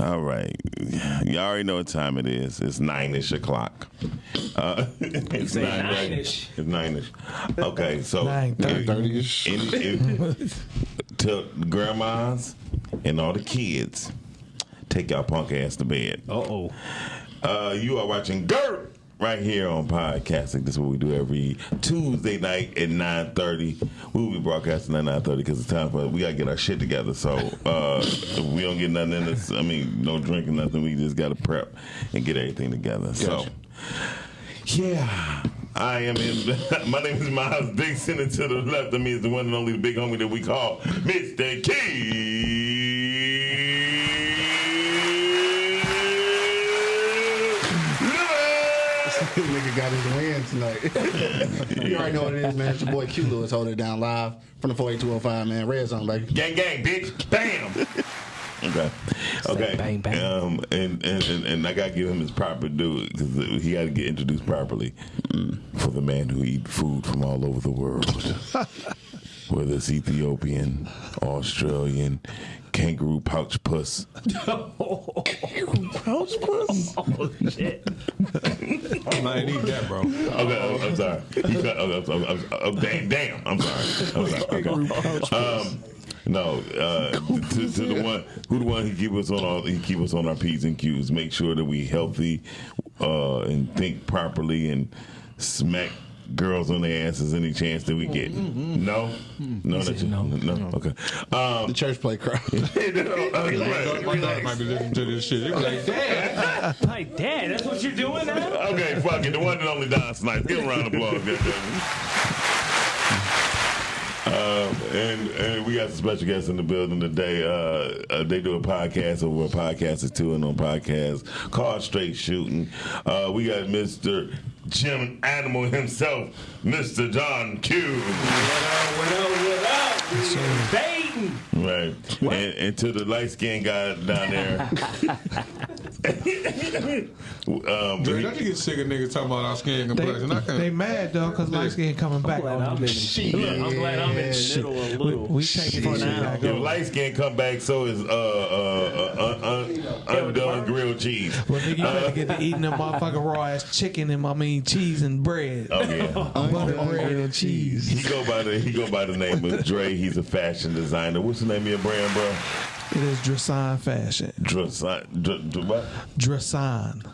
All right. You already know what time it is. It's nine ish o'clock. Uh, it's say nine nine-ish. It's nine ish. Okay, so Nine thirty. Thirty-ish. in, in, to grandmas and all the kids, take y'all punk ass to bed. Uh oh. Uh, you are watching Gert right here on podcasting. This is what we do every Tuesday night at nine thirty. We will be broadcasting at nine thirty because it's time for we gotta get our shit together. So uh, we don't get nothing in this. I mean, no drinking, nothing. We just gotta prep and get everything together. So yeah. I am in. My name is Miles Dixon, and to the left of me is the one and only the big homie that we call Mr. Key. Nigga got his win tonight. you already know what it is, man. It's your boy Q Lewis holding it down live from the 48205, man. Red Zone, baby. Gang, gang, bitch. Bam. okay. Okay. bang, bang. Um, and, and, and, and I got to give him his proper due because he got to get introduced properly for the man who eat food from all over the world. Whether it's Ethiopian, Australian, kangaroo pouch puss. Oh shit. I might need that, bro. Okay, I'm, I'm sorry. You cut, oh, I'm, I'm, I'm, damn, damn, I'm sorry. I'm sorry. Okay. Um, no, uh, to, to the one who the one he keep us on all he keep us on our p's and q's. Make sure that we healthy uh, and think properly and smack girls on their asses any chance that we get. No, no, that's no. no. Okay. Um, The church play crowd. right. My daughter might be listening to this shit. They be like, damn. Like, dad, that's what you're doing now? Okay, fuck it. The one and only Don Snipes. Give him a round of applause. goddammit. Um, and and we got some special guests in the building today. Uh, uh, they do a podcast over a podcast or two and on podcast called Straight Shooting. Uh, we got Mr. Jim Animal himself, Mr. John Q. What up, what up? We Baiting. Right. And, and to the light skinned guy down there. Um, Dude, don't you get sick of niggas talking about our skin complexion? I They, can't. they mad though because light skin coming back. Glad I'm in look, I'm glad I'm in the middle a We, little. we taking For this shit now. back if light skin come back, so is uh, uh, uh, un, un, undone grilled cheese. Well, nigga, you better get to eating them motherfucking raw ass chicken and I mean cheese and bread. Oh yeah. Butter bread and cheese. He go by the he go by the name of Dre. He's a fashion designer. What's the name of your brand, bro? It is Dressan fashion. Dresan. Dr, Dr, what? Dressan.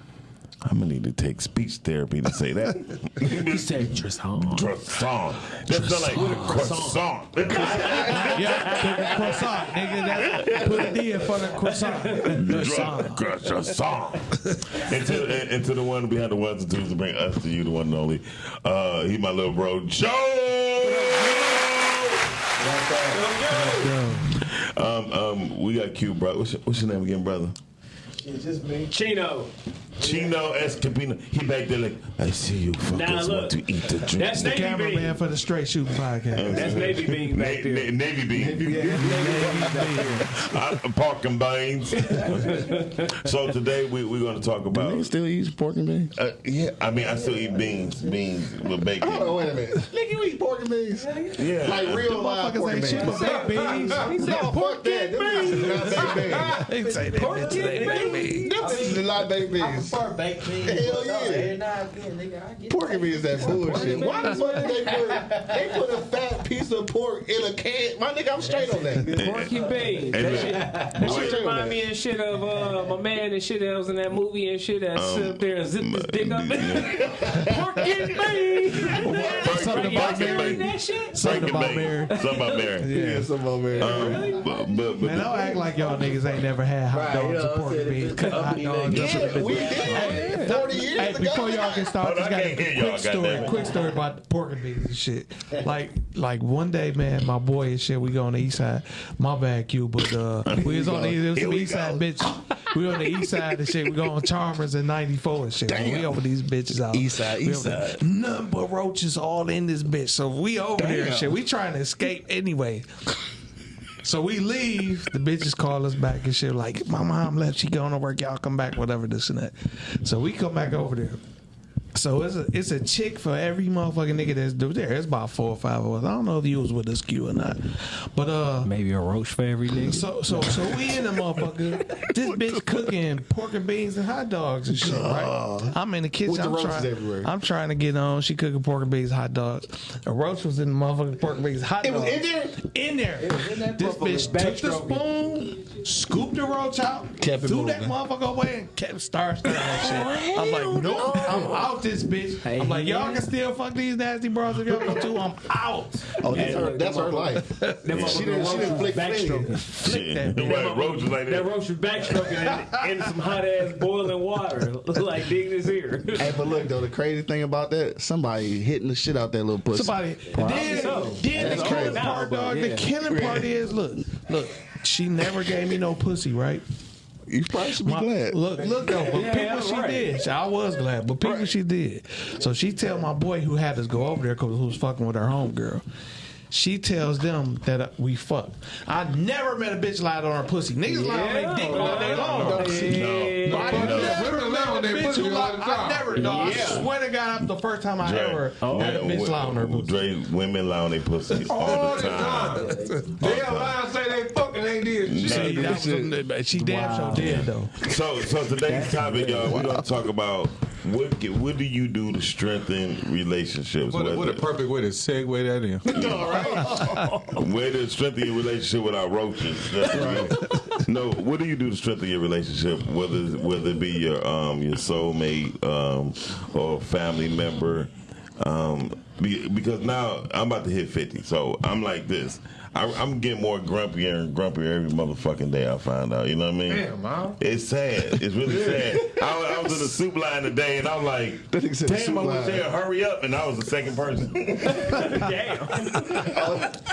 I'm gonna need to take speech therapy to say that. He said Dresson. Croissant. That sound like croissant. Yeah, croissant, nigga. That, put a D in front of croissant. Dressan. Croissant. and, to, and, and the one behind the ones and twos to bring us to you, the one and only. Uh, he my little bro, Joe. Um, um, we got Q, bro. What's your, what's your name again, brother? It's just me. Chino. Chino Escapino. He back there like, I see you fuckers Now, look. want to eat the drink. That's Navy Cameraman Bean. for the Straight Shooting Podcast. That's Navy Bean Na- back there. Na- Navy Bean. Yeah, I'm parking beans. so today we, we're going to talk about. Nigga still eat pork and beans? Uh, yeah, I mean, I still eat beans, beans with bacon. Oh, wait a minute. Nigga, you eat pork and beans? Yeah. Like real live pork and ain't shit beans. but baked beans. No, fuck that. Them bitches is not baked beans. They say that bitch ain't beans. Them bitches is not baked beans. Prefer baked beans. Hell but yeah. Every now and then, nigga, I get Pork and beans that bullshit. Why the fuck did they put they put a fat piece of pork in a can? My nigga, I'm straight on that. Porky Bean. And That look, shit, that shit remind me and shit of uh, my man and shit that was in that movie and shit that sit up there and zip his dick up. Porky Bean. Something about Mary. Something about Mary. Something about Mary. Yeah, some over there. Um, but, but, Man, don't act like y'all niggas ain't never had hot Right, dogs you know or pork saying? beans. If hot dogs. there, up in we bitch. did. Forty years Hey, ago. before y'all can start, Hold on, just got I a can't hear y'all, quick story. goddamn. Quick story about the pork and beans and shit. Like, like one day, man, my boy and shit, we go on the east side. My bad, Q, but uh, we was on the, it was Here some we east side bitch. We on the east side and shit. We go on Chalmers in '94 and shit. We over these bitches out. East side, We east side. Nothing but roaches all in this bitch. So we over there and shit. We trying to escape anyway. So we leave. The bitches call us back and shit. Like, my mom left. She going to work. Y'all come back. Whatever this and that. So we come back over there. So it's a it's a chick for every motherfucking nigga that's do there. It's about four or five of us. I don't know if you was with us, Q or not, but uh. Maybe a roach for every nigga. So so so we in the motherfucker. This bitch cooking pork and beans and hot dogs and shit. Right. I'm in the kitchen. With the I'm roaches trying. everywhere. I'm trying to get on. She cooking pork and beans, hot dogs. A roach was in the motherfucking pork and beans, hot dogs. It was dogs. in there? In there. This bitch took the spoon, scooped the roach out, Kept it threw that moving. motherfucker away, and kept star stirring that shit. I'm like, nope, I'm out this bitch. I'm like, y'all can still fuck these nasty bras if y'all want to. I'm out. Oh, that's her, that's her life. She didn't, she didn't flick backstroking. Shit. that bitch. Right, roaches like That that. roach was backstroking in, in some hot ass boiling water, like digging his ear. Hey, but look though, the crazy thing about that, somebody hitting the shit out that little pussy. Somebody. Then, so. then That's the crazy. killing part, dog. but The killing part is look, look. She never gave me no pussy, right? You probably should be My- glad. Look, look though, but Yeah, people yeah, she right. did. I was glad, but people she did. So she tell my boy who had us go over there because who was fucking with her homegirl. She tells them that uh, we fuck. I never met a bitch lie on her pussy. Niggas lie on their dick all day long. No, I no. never Women lie on met a their bitch pussy who all I never, dog. I swear to God, that's the first time I ever had a bitch lie on her pussy. Dre, women lie on their pussy all All the the time. time. They lie and say they fucking ain't did shit. See, that was some- she damn sure did though. So, so today's topic, y'all, we're gonna talk about what what do you do to strengthen relationships? What, a, what a perfect way to segue that in. Way to strengthen your relationship without roaches. no, what do you do to strengthen your relationship, whether whether it be your um your soulmate um or family member? Um, because now I'm about to hit fifty, so I'm like this. I, I'm getting more grumpier and grumpier every motherfucking day. I find out, you know what I mean? Damn, man. It's sad. It's really sad. I, was- I was in the soup line today, and I'm like, That nigga said "Damn, I wish line. they'd hurry up." And I was the second person. Damn.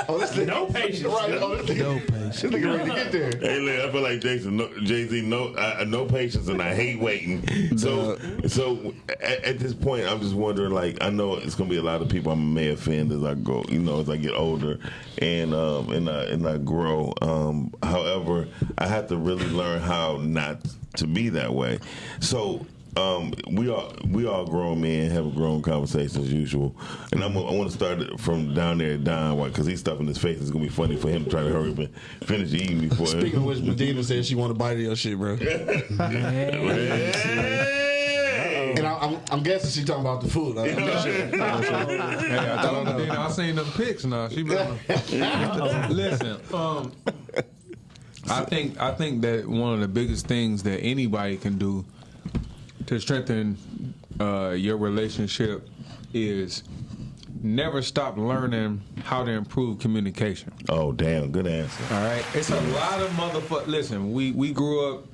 Oh, this nigga, No patience. Right. Oh, this nigga, No patience. this nigga ready to get there. Hey, look, I feel like Jason, no, Jay Z, no, uh, no patience, and I hate waiting. So, so at, at this point, I'm just wondering. Like, I know it's gonna be a lot of people I may offend as I go, you know, as I get older, and um, and I and I grow. Um, however, I have to really learn how not to be that way. So. Um, we all we all grown men have a grown conversation as usual, and I'm, I want to start it from down there at Don because he's stuffing his face. It's gonna be funny for him to try to hurry up and finish eating before. Speaking of which, Medina said she want to bite of your shit, bro. Hey! And I, I'm, I'm guessing she talking about the food. I, I'm not sure. Hey, I told her, then I seen them pics now. She been listen. Um, I think I think that one of the biggest things that anybody can do to strengthen uh, your relationship is never stop learning how to improve communication. Oh damn, good answer. All right, it's a lot of motherfuckers. Listen, we we grew up.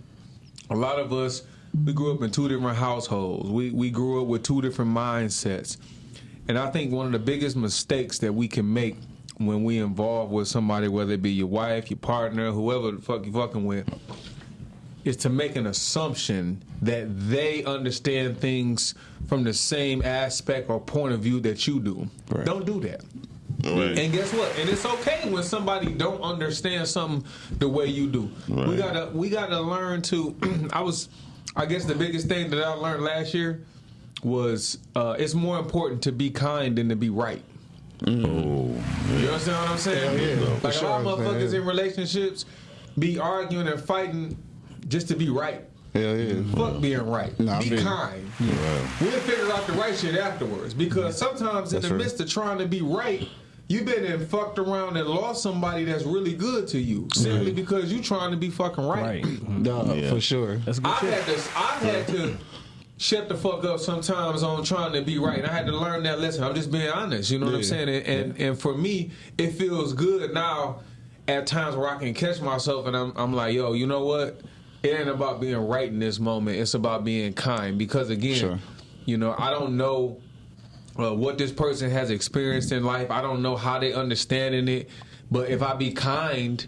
A lot of us we grew up in two different households. We we grew up with two different mindsets, and I think one of the biggest mistakes that we can make when we involve with somebody, whether it be your wife, your partner, whoever the fuck you fucking with, is to make an assumption that they understand things from the same aspect or point of view that you do. Don't do that. Right. And guess what? And it's okay when somebody don't understand something the way you do. We gotta we gotta learn to. I was, I guess the biggest thing that I learned last year was uh, it's more important to be kind than to be right. Oh, You understand what I'm saying? Hell yeah, like for a lot of sure, man. motherfuckers in relationships be arguing and fighting just to be right. Hell yeah. Fuck being right. Nah, be feel you. kind. We'll figure out the right shit afterwards. Because sometimes in the true. midst of trying to be right, you've been and fucked around and lost somebody that's really good to you simply because you're trying to be fucking right. Right. Mm-hmm. Duh, Yeah. for sure. That's good I've shit. had to I've had to shut the fuck up sometimes on trying to be right. And I had to learn that lesson. I'm just being honest. You know what I'm saying? And, and and for me, it feels good now at times where I can catch myself and I'm I'm like, yo, you know what? It ain't about being right in this moment. It's about being kind. Because again, Sure. you know, I don't know uh, what this person has experienced in life. I don't know how they understanding it. But if I be kind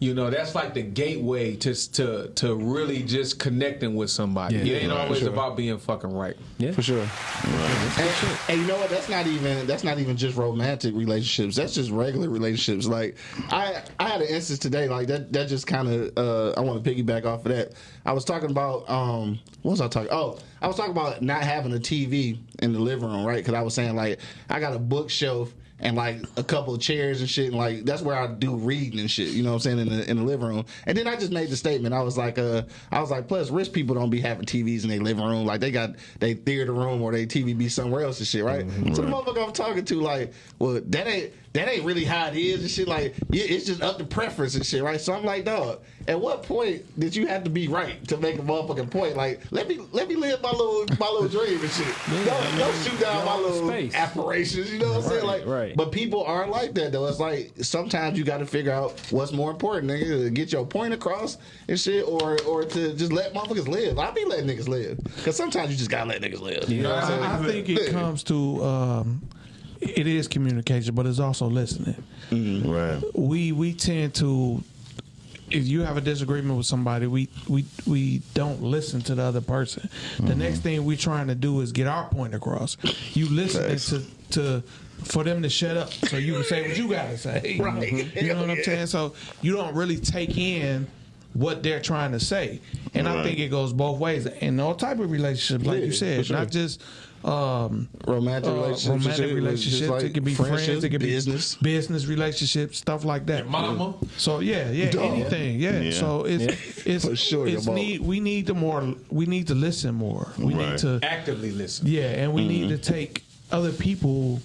You know, that's like the gateway to to to really just connecting with somebody. Yeah, it ain't right, always sure. about being fucking right. Yeah, for sure. And, and you know what? That's not even that's not even just romantic relationships. That's just regular relationships. Like I I had an instance today like that that just kind of uh, I want to piggyback off of that. I was talking about um what was I talking? Oh, I was talking about not having a TV in the living room, right? Because I was saying like I got a bookshelf and like a couple of chairs and shit, and like that's where I do reading and shit. You know what I'm saying in the in the living room. And then I just made the statement. I was like, uh, I was like, plus rich people don't be having TVs in their living room. Like they got they theater room or they TV be somewhere else and shit, right? So the motherfucker I'm talking to, like, well, that ain't that ain't really how it is and shit. Like, it's just up to preference and shit, right? So I'm like, dog, at what point did you have to be right to make a motherfucking point? Like, let me let me live my little my little dream and shit. don't, don't shoot down my little space. aspirations. You know what I'm saying? Like, right. but people aren't like that though. It's like sometimes you got to figure out what's more important, nigga, to get your point across and shit, or or to just let motherfuckers live. I be letting niggas live because sometimes you just gotta let niggas live. You know what I'm saying? I, I think it comes to um, it is communication, but it's also listening. Mm-hmm. Right. We we tend to if you have a disagreement with somebody, we we we don't listen to the other person. The next thing we're trying to do is get our point across. You listening to to for them to shut up so you can say what you gotta say. Right. You know what I'm saying? So you don't really take in what they're trying to say. And I think it goes both ways. In all type of relationships, like Yeah, you said, sure. not just um Romantic uh, relationships, and romantic shit, it's just relationships. like it could be friends. It could be business. business relationships, stuff like that. Mama. So yeah, yeah, Dog. anything, yeah. Yeah. So it's it's For sure, it's need we need to more we need to listen more. We Right. need to Actively listen. yeah, and we need Mm-hmm. to take other people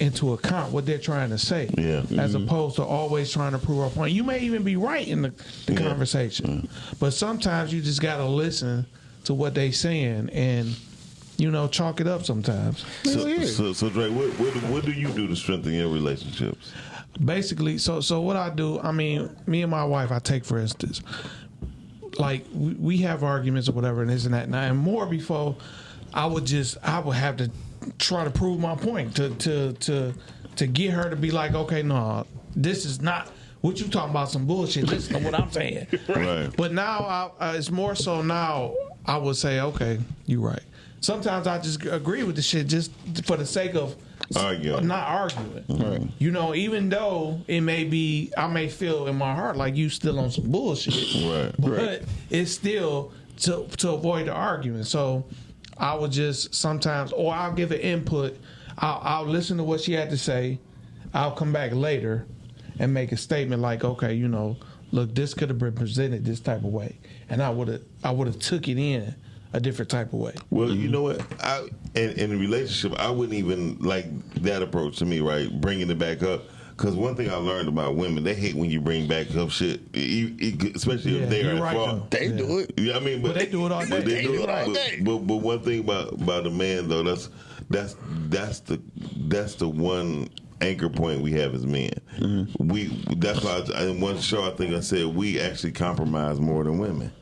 into account what they're trying to say. Yeah. As opposed to always trying to prove our point. You may even be right in the, the conversation. But sometimes you just gotta listen to what they're saying and you know, chalk it up sometimes. So, so, so Dre, what, what, what do you do to strengthen your relationships? basically so so what i do i mean me and my wife i take for instance like we, we have arguments or whatever and this and that and, I, and more before i would just i would have to try to prove my point to to to to get her to be like okay no this is not what you talking about some bullshit listen to what i'm saying Right. but now I, uh, it's more so now I would say, okay, you're right. Sometimes I just agree with the shit just for the sake of Arguing. not arguing. Right. You know, even though it may be, I may feel in my heart like you still on some bullshit. Right. But it's still to to avoid the argument. So I would just sometimes, or I'll give an input. I'll, I'll listen to what she had to say. I'll come back later and make a statement like, okay, you know, look, this could have been presented this type of way, and I would have I would have took it in a different type of way. Well, you know what? I in, in a relationship, I wouldn't even like that approach to me, right? Bringing it back up. Because one thing I learned about women, they hate when you bring back up shit, e- e- especially Yeah, if they're you're right, fault. They Yeah. do it. Yeah, I mean, but But they do it all day. but They do it all but, day. But, but one thing about about a man though, that's that's that's the that's the one anchor point we have as men. Mm-hmm. We that's why I, in one show I think I said we actually compromise more than women.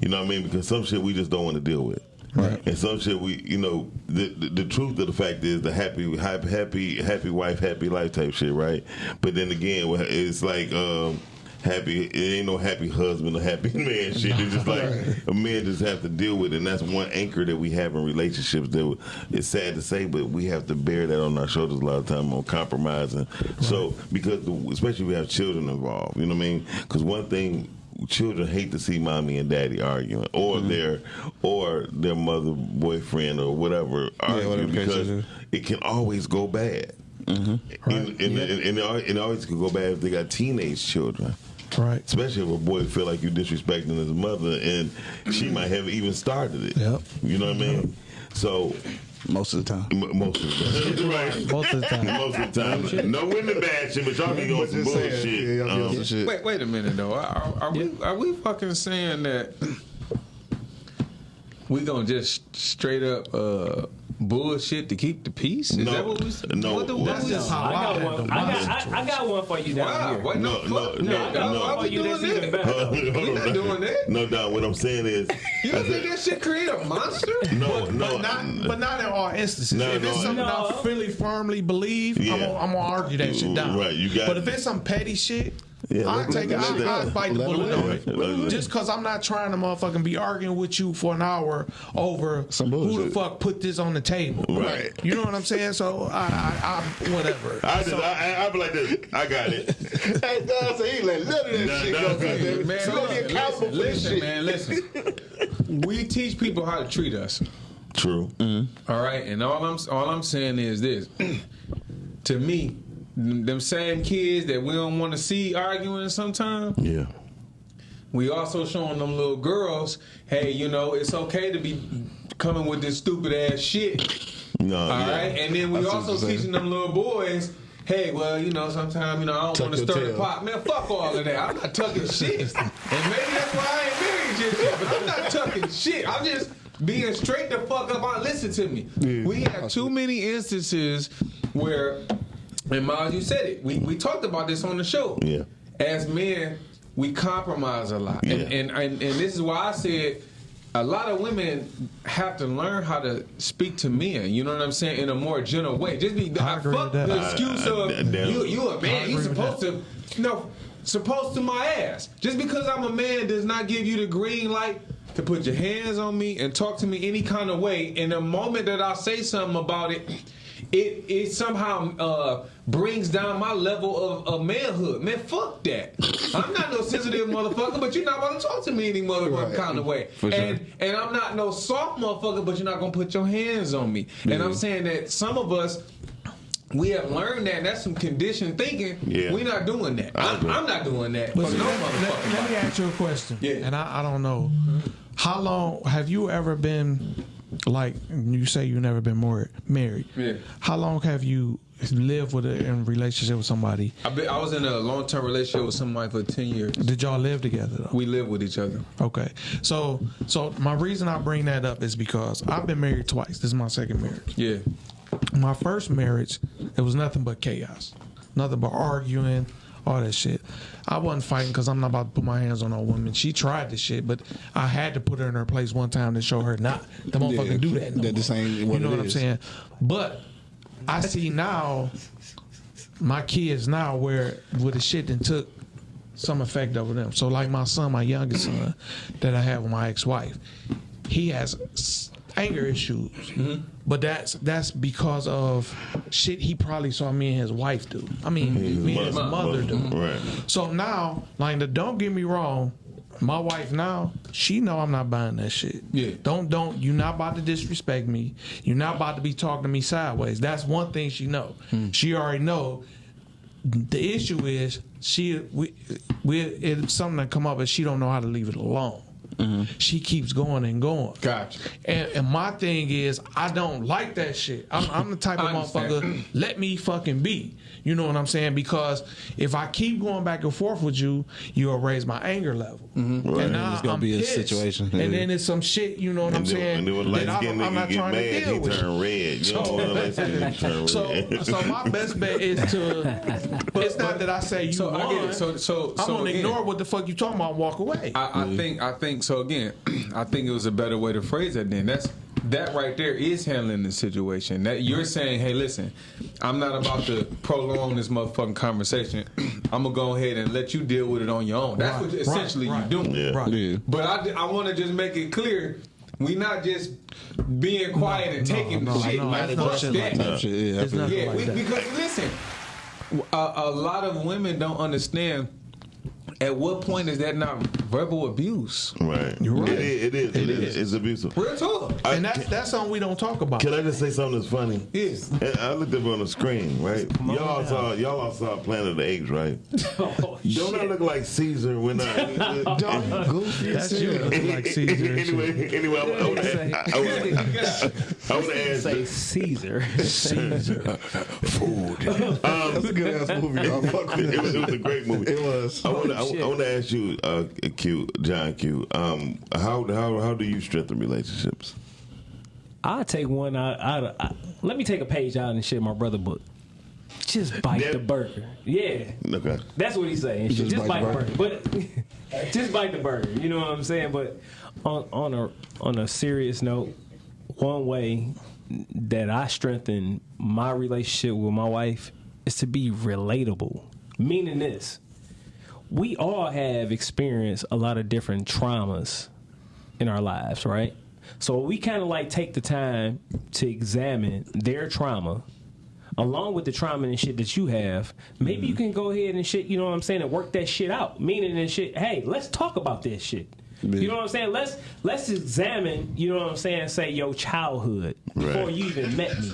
You know what I mean? Because some shit we just don't want to deal with. Right. And some shit we, you know, the, the the truth of the fact is the happy, happy, happy, happy wife, happy life type shit, right? But then again, it's like um, happy. It ain't no happy husband or happy man shit. It's just like a man just have to deal with, it. and that's one anchor that we have in relationships. That it's sad to say, but we have to bear that on our shoulders a lot of time on compromising. So because the, especially if we have children involved, you know what I mean? Because one thing children hate to see mommy and daddy arguing or their or their mother boyfriend or whatever argue whatever because it can always go bad. And, and, and, and it it always can go bad if they got teenage children. Right. especially if a boy feel like you disrespecting his mother and she might have even started it. Yep. you know what I mean? So Most of the time. m- most of the time right Most of the time. most of the time no women bad shit but y'all be on some Just saying, bullshit yeah, y'all be on Um, some shit. Wait, wait a minute though. Are, are we are we fucking saying that we gonna just straight up uh, bullshit to keep the peace? Is No, that what we? no, What the, that's just how I got one. I got, I, I got one for you down Wow, here. what the No, no, no, No, I got no. one for you that's doing even that? better. Hold We on, not doing that. No, Don. What I'm saying is, You don't think that shit create a monster? no, no, But not, but not in all instances. No, if it's something no. I really firmly believe, I'm, Yeah. gonna, I'm gonna argue that shit down. Right, you got But if it's some petty shit, Yeah, I let- take let- I, let I that- bite the bullet on it. Let. Just because I'm not trying to motherfucking be arguing with you for an hour over Some who the fuck put this on the table. Right. You know what I'm saying? So I, I, I whatever. I just, I, I, I be like this. I got it. Hey, Don said he let none of that Nah, shit nah, go. nah, goddamn it. Man, So let me listen, listen, for this listen, shit. man, listen. We teach people how to treat us. True. Mm -hmm. All right, and all I'm all I'm saying is this: to me, them same kids that we don't want to see arguing sometimes, Yeah. we also showing them little girls, hey, you know, it's okay to be coming with this stupid ass shit. No, All yeah. right, and then we I see what also teaching them little boys. Hey, well, you know, sometimes you know I don't want to your stir the pot. Man, fuck all of that. I'm not tucking shit, and maybe that's why I ain't married just yet. But I'm not tucking shit. I'm just being straight the fuck up. On listen to me. Yeah. We have too many instances where, and Miles, you said it. We we talked about this on the show. Yeah. As men, we compromise a lot, and, Yeah. and and and this is why I said a lot of women have to learn how to speak to men. You know what I'm saying in a more gentle way. Just be I I agree fuck with that. the I- excuse I- of I- damn. you. You a I man. You agree supposed to. No, supposed to my ass. Just because I'm a man does not give you the green light. To put your hands on me and talk to me any kind of way, in the moment that I say something about it, it it somehow uh, brings down my level of, of manhood. Man, fuck that. I'm not no sensitive motherfucker, but you're not gonna talk to me any motherfucking Right. kind of way. For sure. and and I'm not no soft motherfucker, but you're not gonna put your hands on me. And I'm saying that some of us. We have learned that. and That's some conditioned thinking. Yeah. We're not doing that. I I'm. I'm not doing that. But no let, let- let me ask you a question. Yeah. And I, I don't know. How long have you ever been like you say you never been married married? Yeah. How long have you lived with a in relationship with somebody? I, been, I was in a long term relationship with somebody for ten years. Did y'all live together though? We live with each other. Okay. So so my reason I bring that up is because I've been married twice. This is my second marriage. Yeah. My first marriage, it was nothing but chaos. Nothing but arguing, all that shit. I wasn't fighting because I'm not about to put my hands on a woman. She tried this shit, but I had to put her in her place one time to show her not the motherfucker Yeah, do that. No that more. ain't You know what I'm saying? But I see now my kids now where with the shit that took some effect over them. So like my son, my youngest son, that I have with my ex-wife, he has anger issues, mm-hmm. but that's that's because of shit he probably saw me and his wife do. I mean, mm-hmm. me and his mother do. Right. So now, like, the, don't get me wrong. My wife now, she know I'm not buying that shit. Yeah. Don't don't you not about to disrespect me. You're not about to be talking to me sideways. That's one thing she know. Hmm. She already know. The issue is she we we it's something that come up and she don't know how to leave it alone. Mm-hmm. She keeps going and going. Gotcha. And, and my thing is, I don't like that shit. I'm, I'm the type of motherfucker. Let me fucking be. You know what I'm saying? Because if I keep going back and forth with you, you'll raise my anger level. Mm-hmm. Right. And now It's gonna I'm be a pissed. situation. And then it's some shit. You know what I'm And then, saying? and then when that I skinned don't- I'm not trying mad, to deal he with. turn red. You know what light turn So, red. so my best bet is to. it's not that I say you So won. I get it. So so I'm gonna again, ignore what the fuck you talking about. and Walk away. I, I mm-hmm. think I think so again. I think it was a better way to phrase that. Then that's that right there is handling the situation. That you're mm-hmm. saying, hey, listen, I'm not about to prolong this motherfucking conversation. I'm gonna go ahead and let you deal with it on your own. That's Right, what essentially right, you're doing. Yeah. Right. Yeah. But I, I want to just make it clear. We not just being quiet and taking no, shit. no, like, it's not fuck shit that. like that. Shit, yeah, I It's feel not you. Yeah, like that. because listen, a, a lot of women don't understand. At what point is that not verbal abuse? Right. You're right. It is. It is. It is. It's abusive. Real talk. I- and that's that's something we don't talk about. Can I just say something that's funny? Yes. I looked up on the screen, right? Y'all saw y'all all saw Planet of the Apes, right? Oh, Don't I look like Caesar when I? Goofy That's as you hell. like Caesar. anyway, anyway, I would- I would Say- I would- I ask. Say Caesar. Caesar. That's a good ass movie. Y'all um, fuck with It was, it it. was a great movie. It was. I want to. I, shit. want to ask you, uh, Q, John Q. Um, how how how do you strengthen relationships? I'll take one out. out of, I, let me take a page out and shit my brother book. Just bite That- the burger. Yeah. Okay. That's what he's saying. Just, Just bite, bite the burger. But just bite the burger. You know what I'm saying? But on on a on a serious note, one way that I strengthen my relationship with my wife is to be relatable. Meaning this. We all have experienced a lot of different traumas in our lives, right? So we kind of like take the time to examine their trauma along with the trauma and shit that you have. Maybe you mm-hmm. can go ahead and shit, you know what I'm saying, and work that shit out. Meaning and shit, hey, let's talk about this shit. You know what I'm saying? Let's let's examine, you know what I'm saying, say your childhood before you even met me.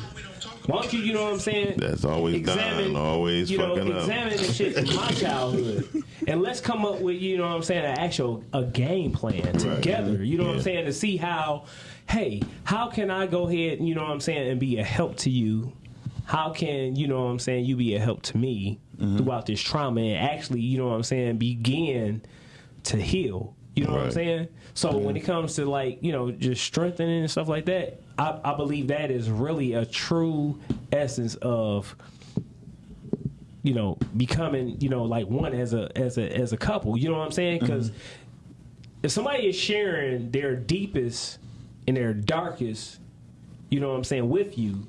Why don't you, you know what I'm saying? That's always done, always you know, fucking up. examine the shit in my childhood, and let's come up with, you know what I'm saying, an actual a game plan together. You know what I'm saying to see how, hey, how can I go ahead, you know what I'm saying, and be a help to you? How can you know what I'm saying? You be a help to me Mm-hmm. throughout this trauma, and actually, you know what I'm saying, begin to heal. You know what I'm saying? So when it comes to like you know just strengthening and stuff like that, I, I believe that is really a true essence of you know becoming you know like one as a as a as a couple. You know what I'm saying? Mm-hmm. Because if somebody is sharing their deepest and their darkest, you know what I'm saying, with you.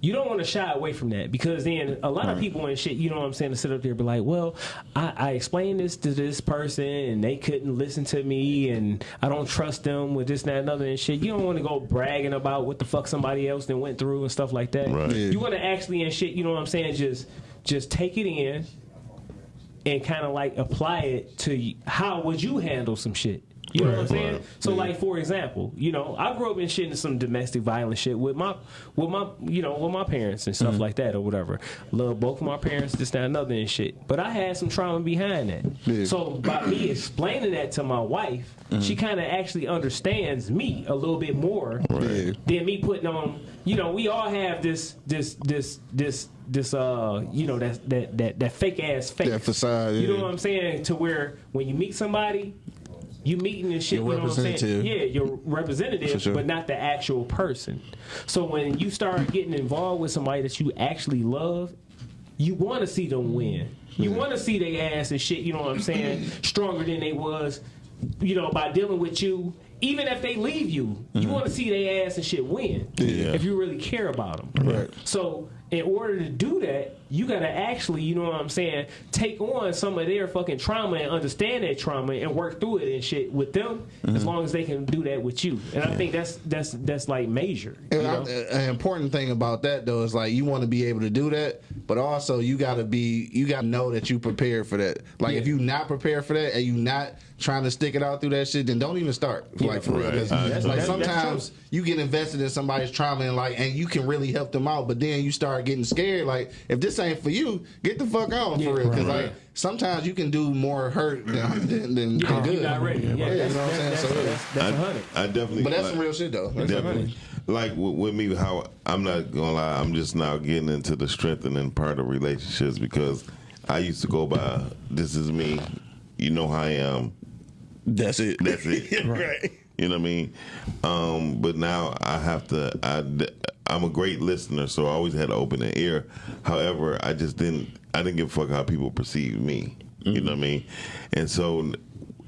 You don't want to shy away from that because then a lot of people and shit, you know what I'm saying, to sit up there and be like, well, I, I explained this to this person and they couldn't listen to me and I don't trust them with this, that, and other and shit. You don't want to go bragging about what the fuck somebody else then went through and stuff like that. Right. Yeah. You want to actually and shit, you know what I'm saying, just just take it in and kind of like apply it to how would you handle some shit. You know what I'm saying? Right. So, like for example, you know, I grew up in shit in some domestic violence shit with my, with my, you know, with my parents and stuff like that or whatever. Love both of my parents, this, that, and other and shit. But I had some trauma behind that. Yeah. So by me explaining that to my wife, she kind of actually understands me a little bit more Yeah. than me putting on. You know, we all have this, this, this, this, this, uh, you know, that that that that fake ass face. That facade, You know what I'm saying? To where when you meet somebody, you meeting and shit. Your you know what I'm saying? Yeah, your representative, sure. but not the actual person. So when you start getting involved with somebody that you actually love, you want to see them win. You want to see their ass and shit. You know what I'm saying? Stronger than they was. You know by dealing with you. Even if they leave you, you mm-hmm. want to see their ass and shit win. Yeah. If you really care about them. Right. So in order to do that, you gotta actually, you know what I'm saying, take on some of their fucking trauma and understand that trauma and work through it and shit with them. As mm-hmm. long as they can do that with you, and I think that's that's that's like major. And I- an important thing about that though is like you want to be able to do that, but also you got to be you got to know that you prepared for that. Like if you not prepared for that and you not trying to stick it out through that shit, then don't even start. Like for real, Right. 'Cause, uh, That's- like that's- that's sometimes you get invested in somebody's trauma and like and you can really help them out, but then you start getting scared. Like if this ain't for you, get the fuck on for real. Because Right. like sometimes you can do more hurt than than, than Yeah, good. you not ready. Yeah, you know what I'm saying. that's, So, that's, that's, that's a I, hundred. I definitely. but that's like- some real shit though. That's Definitely. Like with, with me, how I'm not gonna lie, I'm just now getting into the strengthening part of relationships because I used to go by, "This is me," you know how I am. That's it. That's it. right. You know what I mean? Um, but now I have to. I, I'm a great listener, so I always had to open an ear. However, I just didn't. I didn't give a fuck how people perceive me. You know what I mean? And so,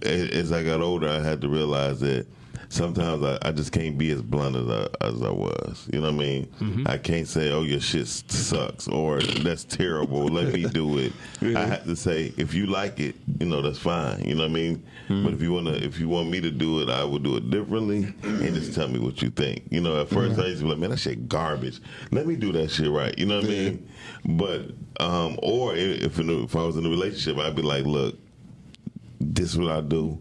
as I got older, I had to realize that sometimes I, I just can't be as blunt as I, as I was. You know what I mean? Mm-hmm. I can't say, "Oh, your shit sucks" or "That's terrible." Let me do it. I have to say, if you like it, you know that's fine. You know what I mean? Mm-hmm. But if you wanna, if you want me to do it, I will do it differently, and just tell me what you think. You know, at 1st mm-hmm. I used to be like, "Man, that shit garbage." Let me do that shit right. You know what I mean? But um, or if if I was in a relationship, I'd be like, "Look, this is what I do."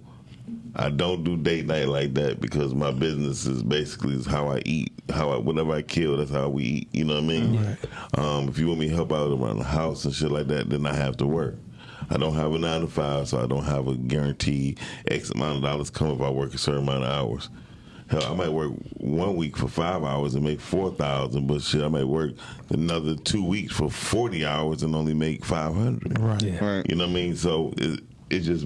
I don't do date night like that because my business is basically is how I eat. How I whatever I kill, that's how we eat. You know what I mean? Um, if you want me to help out around the house and shit like that, then I have to work. I don't have a nine to five, so I don't have a guaranteed X amount of dollars come if I work a certain amount of hours. Hell, I might work one week for five hours and make four thousand, but shit, I might work another two weeks for forty hours and only make five hundred. Right. Right. You know what I mean? So it, it just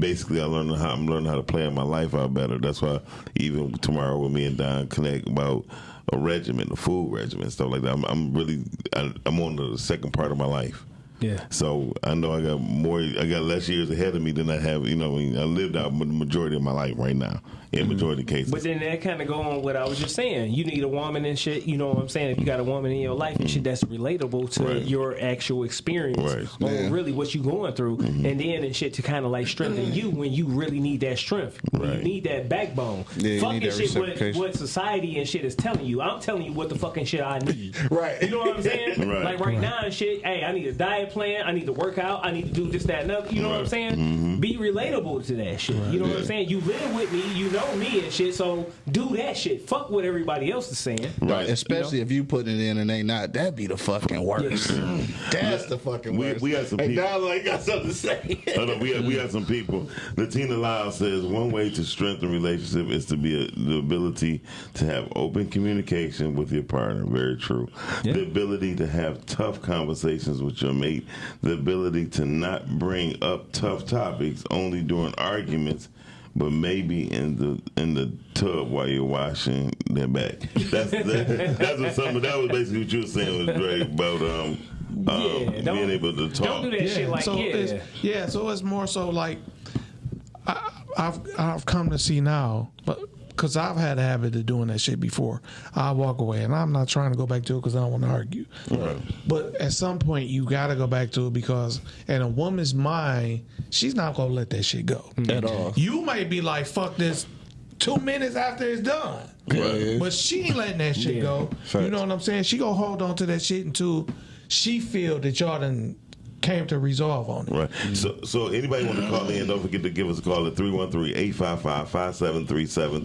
basically I learned how I'm learning how to plan my life out better. That's why even tomorrow with me and Don connect about a regimen, a food regimen, stuff like that. I'm, I'm really I, I'm on the second part of my life. Yeah. So I know I got more. I got less years ahead of me than I have. You know, I lived out the majority of my life right now. In mm-hmm. majority of cases. But then that kind of go on what I was just saying. You need a woman and shit. You know what I'm saying? If you got a woman in your life and shit mm-hmm. that's relatable to Right. your actual experience Right. or Yeah. really what you're going through, mm-hmm. and then and shit to kind of like strengthen you when you really need that strength. Right. You need that backbone. Yeah, fucking that shit what, what society and shit is telling you. I'm telling you what the fucking shit I need. Right. You know what I'm saying? Right. Like right, now and shit. Hey, I need a diet plan. I need to work out. I need to do this, that, and other. You know what I'm Right. saying? Mm-hmm. Be relatable to that shit. You know what I'm saying? You live with me. You know me and shit. So do that shit. Fuck what everybody else is saying. right. Especially if you putting it in and they not, that'd be the fucking worst. That's the fucking We- worst. we got some hey, people- Donald ain't got something to say. Hold on, we got, we got some people. Latina Lyle says one way to strengthen relationship is to be a, the ability to have open communication with your partner. Very true. The ability to have tough conversations with your mate. The ability to not bring up tough topics only during arguments. But maybe in the in the tub while you're washing their back. That's that, that's what some that was basically what you were saying was Dre about um, um Yeah, don't- being able to talk. Don't do that shit like so yeah. it's, yeah, so it's more so like I, I've I've come to see now, but because I've had a habit of doing that shit before, I walk away, and I'm not trying to go back to it because I don't want to argue. But at some point, you got to go back to it because in a woman's mind, she's not gonna let that shit go At mm-hmm. all. You might be like, "Fuck this." Two minutes after it's done, Right. but she ain't letting that shit go. You know what I'm saying? She gonna hold on to that shit until she feel that y'all done came to resolve on it. Right. So, so anybody want to call in? Don't forget to give us a call at 313-855-5737.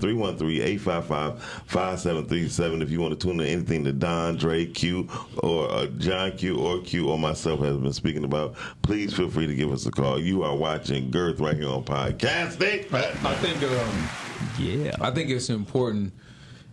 313-855-5737. If you want to tune in anything that Don, Dre, Q, or uh, John Q, or Q, or myself has been speaking about, please feel free to give us a call. You are watching Girth right here on Podcasting. I think um, yeah. I think it's important,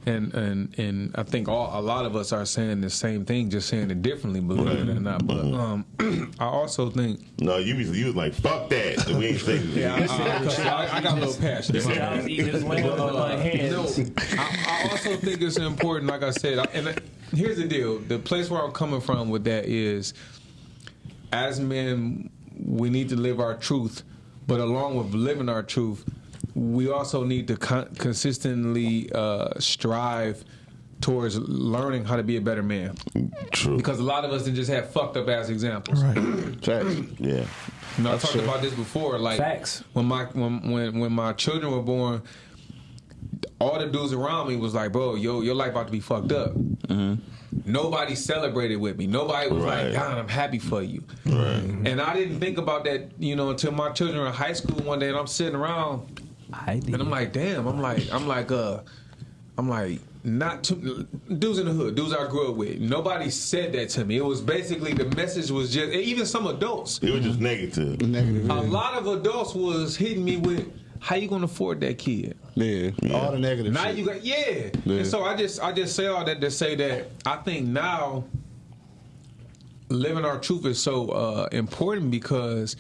and and and I think all a lot of us are saying the same thing, just saying it differently, believe it or not. But um, I also think No, you was, you was like, fuck that. We ain't saying yeah, I, I, I, I got a little passionate. See, I was eating this lamb with my No. I, I also think it's important. Like I said, I- and here's the deal: the place where I'm coming from with that is, as men, we need to live our truth, but along with living our truth, we also need to con- consistently uh, strive towards learning how to be a better man. True. Because a lot of us did just have fucked up ass examples. Right. Facts. Yeah. You know, I talked about this before. Like Facts. when my when when when my children were born, all the dudes around me was like, "Bro, yo, your life about to be fucked up." Nobody celebrated with me. Nobody was Right. like, "God, I'm happy for you." Right. And I didn't think about that, you know, until my children were in high school one day, and I'm sitting around, I did. and I'm like, "Damn!" I'm like, I'm like, uh, I'm like. Not too dudes in the hood, dudes I grew up with. Nobody said that to me. It was basically the message was just even some adults. It was just negative. Negative. A lot of adults was hitting me with, "How you gonna afford that kid?" Yeah. All the negative Now shit. you got yeah. Yeah. And so I just I just say all that to say that I think now living our truth is so uh, important because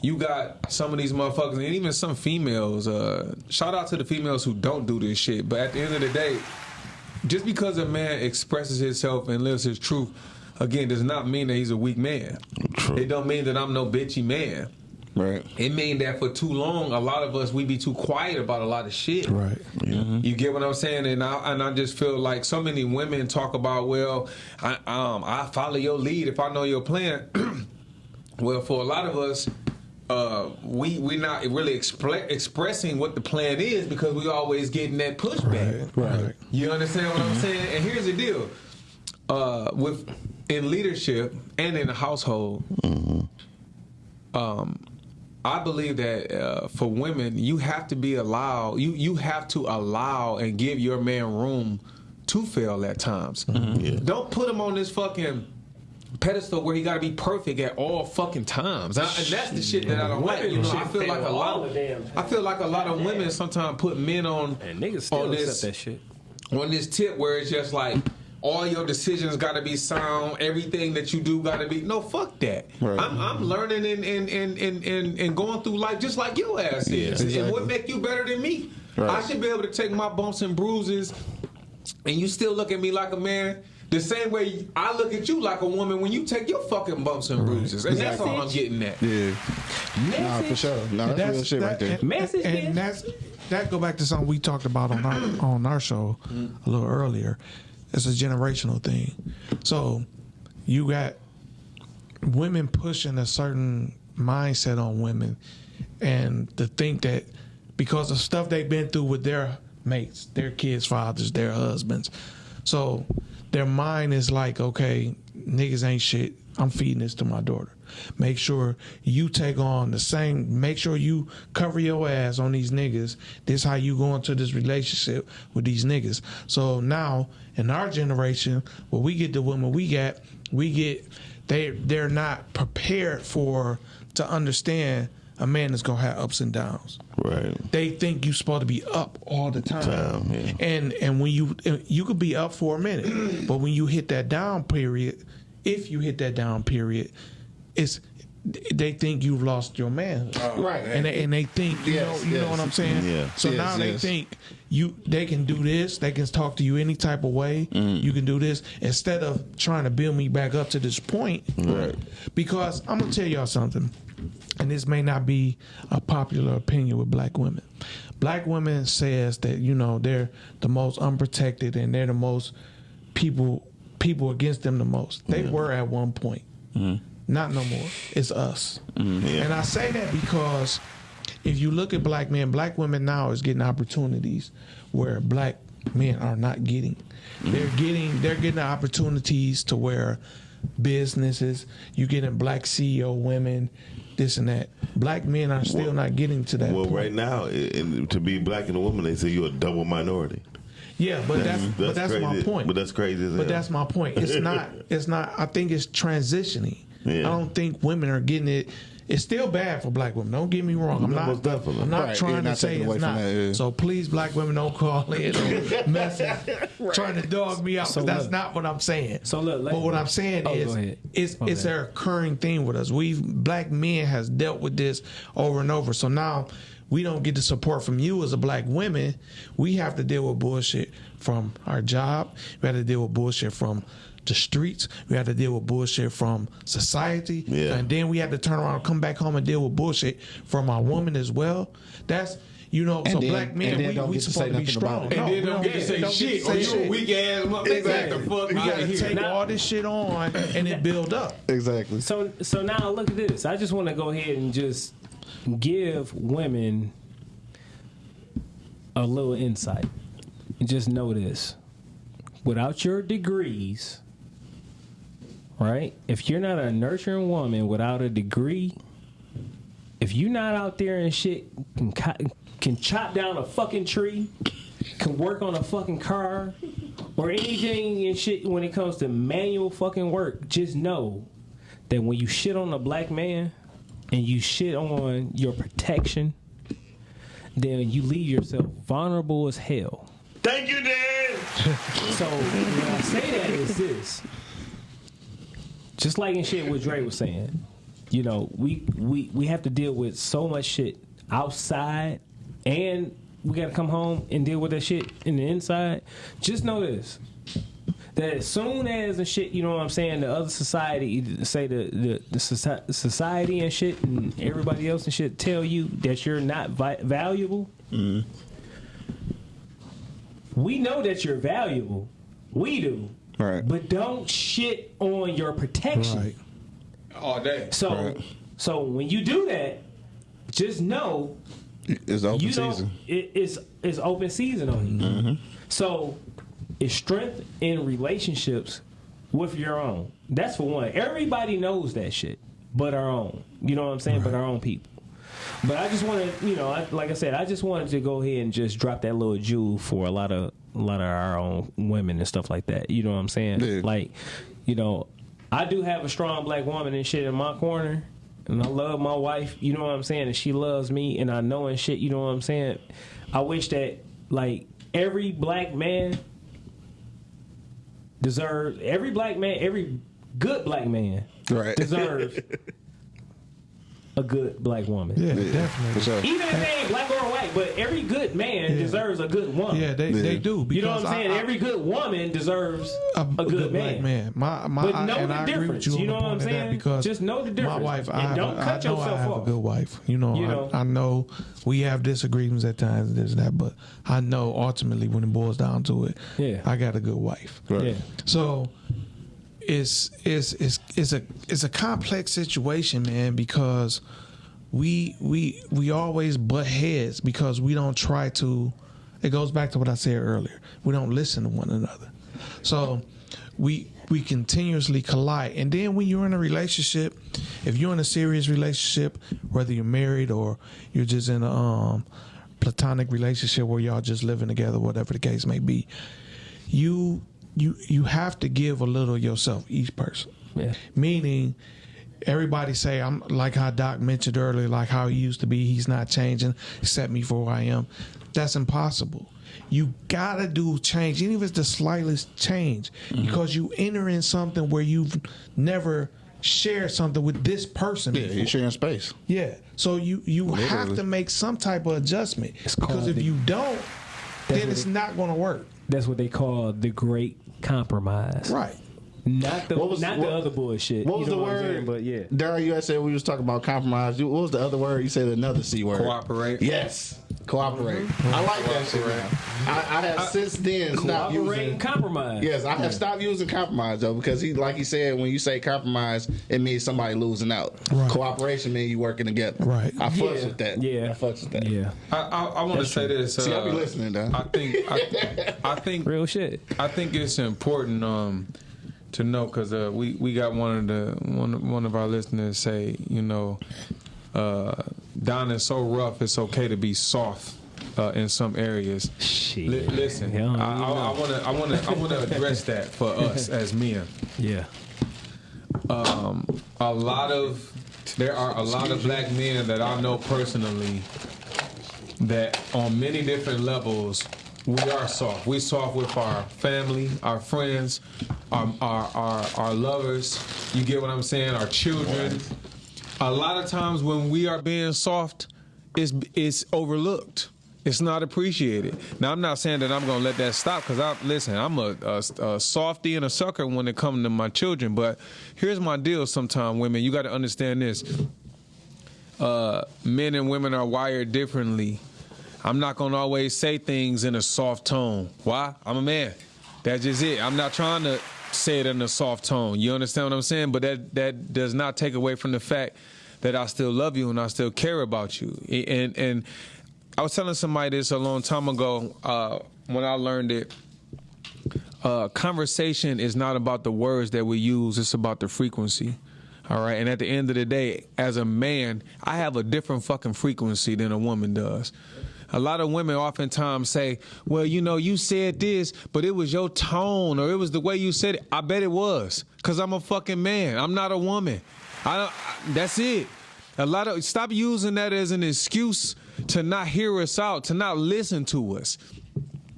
you got some of these motherfuckers and even some females. Uh, shout out to the females who don't do this shit. But at the end of the day, just because a man expresses himself and lives his truth, again, does not mean that he's a weak man. True. It don't mean that I'm no bitchy man. Right. It mean that for too long, a lot of us we be too quiet about a lot of shit. Right. You get what I'm saying? And I and I just feel like so many women talk about, well, I um I follow your lead if I know your plan. well, for a lot of us, uh, we we not really expre- expressing what the plan is because we always getting that pushback. Right. Right. You understand what I'm saying? And here's the deal: uh, with in leadership and in the household, um, I believe that uh, for women, you have to be allowed. You you have to allow and give your man room to fail at times. Yeah. Don't put him on this fucking pedestal where he got to be perfect at all fucking times. I, and that's the shit that I don't like. You know, I feel like a lot. Of, the damn I feel like a lot of women sometimes put men on And niggas still on this that shit. on this tip where it's just like all your decisions got to be sound. Everything that you do got to be no. Fuck that. Right. I'm, I'm learning and and, and, and, and and going through life just like your ass is. And Exactly. what make you better than me? Right. I should be able to take my bumps and bruises, and you still look at me like a man. The same way I look at you like a woman when you take your fucking bumps and bruises, and that's all I'm getting at. Yeah, nah, for sure. Nah, that's, real shit right there. And, Message, and, and that's that go back to something we talked about on our on our show mm. a little earlier. It's a generational thing. So you got women pushing a certain mindset on women, and to think that because of stuff they've been through with their mates, their kids' fathers, their husbands, so their mind is like, okay, niggas ain't shit. I'm feeding this to my daughter. Make sure you take on the same. Make sure you cover your ass on these niggas. This how you go into this relationship with these niggas. So now in our generation, when we get the women we got, we get they they're not prepared for to understand a man is gonna have ups and downs Right. they think you're supposed to be up all the time. Time, yeah. And and when you you could be up for a minute, but when you hit that down period, if you hit that down period, it's they think you've lost your man. Right. And they, and they think you Yes, know you know what I'm saying. Yeah. So Yes, now they think you they can do this. They can talk to you any type of way. Mm-hmm. You can do this instead of trying to build me back up to this point. Right. Because I'm gonna tell y'all something, and this may not be a popular opinion with black women. Black women says that you know they're the most unprotected and they're the most people people against them the most. They were at one point. Mm-hmm. Not no more. It's us. Mm-hmm. Yeah. And I say that because if you look at black men, black women now is getting opportunities where black men are not getting. Mm-hmm. They're getting they're getting opportunities to where businesses, you getting black CEO women, this and that. Black men are still not getting to that Well, point. right now, to be black and a woman, they say you're a double minority. Yeah, but that's, but that's my point. But that's crazy But hell. that's my point. It's not. It's not. I think it's transitioning. Yeah. I don't think women are getting it. It's still bad for black women. Don't get me wrong. I'm No, not. definitely. I'm not Right, trying you're to say it's not. that, yeah. So please, black women, don't call in or message trying to dog me out. 'cause So that's look. not what I'm saying. So look, but what I'm saying Oh, is, it's My it's bad. a recurring thing with us. We've black men has dealt with this over and over. So now we don't get the support from you as a black women. We have to deal with bullshit from our job. We have to deal with bullshit from the streets. We had to deal with bullshit from society. Yeah. And then we had to turn around and come back home and deal with bullshit from our woman as well. That's you know, so then- black and men, then we, don't we get to supposed say to be strong. about it. No, And then we don't get to say don't shit. say Or you a weak ass motherfucker. Exactly. The fuck You gotta of take here. all this shit on and it build up. Exactly. So so now look at this. I just want to go ahead and just give women a little insight. And just know this. Without your degrees, right? If you're not a nurturing woman without a degree, if you're not out there and shit can can chop down a fucking tree, can work on a fucking car, or anything and shit when it comes to manual fucking work, just know that when you shit on a black man and you shit on your protection, then you leave yourself vulnerable as hell. Thank you, Dan. So when I say that is this. Just like in shit what Dre was saying. You know, we we we have to deal with so much shit outside and we gotta come home and deal with that shit in the inside. Just know this. That as soon as the shit, you know what I'm saying, the other society, say the the, the society and shit, and everybody else and shit, tell you that you're not vi- valuable. Mm-hmm. We know that you're valuable. We do. Right. But don't shit on your protection. Right. All day. So Right. so when you do that, just know It's open you season. don't it, it's it's open season on you. Mm-hmm. So it's strength in relationships with your own. That's for one. Everybody knows that shit, but our own. You know what I'm saying? But our own people. But I just want to, you know, I, like I said, I just wanted to go ahead and just drop that little jewel for a lot of a lot of our own women and stuff like that. You know what I'm saying? Yeah. Like, you know, I do have a strong black woman and shit in my corner. And I love my wife, you know what I'm saying, and she loves me, and I know and shit, you know what I'm saying. I wish that like every black man deserves every black man, every good black man Right. deserves a good black woman. Yeah, For definitely. sure. Even if they ain't black or white, but every good man deserves a good woman. Yeah, they, they do. you know what I'm saying? I- I- every good woman deserves a, a, good, man. black man. My, my, But I, know and the I agree with difference. you, You know what I'm point of that saying? Because Just know the difference. My wife, And I don't a, cut I know I have off. a good wife. You know, You know? I, I know we have disagreements at times, this and that, but I know ultimately when it boils down to it, Yeah. I got a good wife. Yeah. So it's it's it's it's a it's a complex situation, man, because we we we always butt heads because we don't try to it goes back to what I said earlier. We don't listen to one another. So we we continuously collide. And then when you're in a relationship, if you're in a serious relationship, whether you're married or you're just in a um platonic relationship where y'all just living together, whatever the case may be, you you you have to give a little yourself each person. Yeah. Meaning everybody say I'm like how Doc mentioned earlier, like how he used to be, he's not changing, accept me for who I am. That's impossible. You gotta do change, even if it's the slightest change, Mm-hmm. because you enter in something where you've never shared something with this person. Yeah, before. you're sharing space. Yeah. So you you have to make some type of adjustment because if the- you don't, then it's it- not going to work. That's what they call the great compromise. Right. Not the What was- not what- the other bullshit. What was you know the I'm saying? word? But yeah. Daryl, you said we was talking about compromise. What was the other word? You said another c word. Cooperate. Yes, cooperate. I like that shit. Now. I, I have since then stopped Cooperate using. and compromise. Yes, I have stopped using compromise though because he, like he said, when you say compromise, it means somebody losing out. Right. Cooperation means you working together. Right. I fucks Yeah. with that. Yeah. I fucks with that. Yeah. I, I, I want to say this. See, I be uh, listening, though. I think I, I think Real shit. I think it's important um, to know because uh, we we got one of the one one of our listeners say, you know, uh, Don is so rough. It's okay to be soft uh, in some areas. Shit. Li- listen, I want to I want to I want to address that for us as men. Yeah. a lot of there are a lot of black men that I know personally that on many different levels we are soft. We soft with our family, our friends, our our our, our lovers. You get what I'm saying? Our children. A lot of times when we are being soft, it's it's overlooked. It's not appreciated. Now I'm not saying that I'm gonna let that stop because I listen. I'm a, a, a softy and a sucker when it comes to my children. But here's my deal. Sometimes women, you got to understand this. Uh, men and women are wired differently. I'm not gonna always say things in a soft tone. Why? I'm a man. That's just it. I'm not trying to say it in a soft tone. You understand what I'm saying? But that that does not take away from the fact that I still love you and I still care about you. And and I was telling somebody this a long time ago uh, when I learned it. Uh, conversation is not about the words that we use; it's about the frequency. All right, and at the end of the day, as a man, I have a different fucking frequency than a woman does. A lot of women oftentimes say, "Well, you know, you said this, but it was your tone or it was the way you said it." I bet it was, cause I'm a fucking man. I'm not a woman. I, that's it. A lot of stop using that as an excuse to not hear us out, to not listen to us.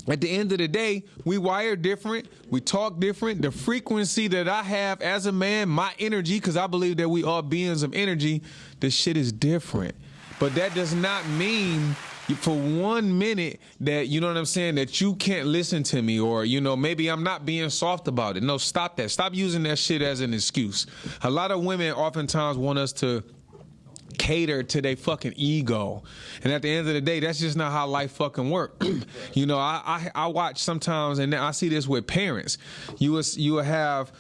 At the end of the day, we wire different, we talk different. The frequency that I have as a man, my energy, because I believe that we are beings of energy, this shit is different. But that does not mean for one minute that you know what I'm saying that you can't listen to me or you know maybe I'm not being soft about it. No, stop that. Stop using that shit as an excuse. A lot of women oftentimes want us to cater to their fucking ego. And at the end of the day, that's just not how life fucking work. you know, I, I I watch sometimes and I see this with parents. You will you will have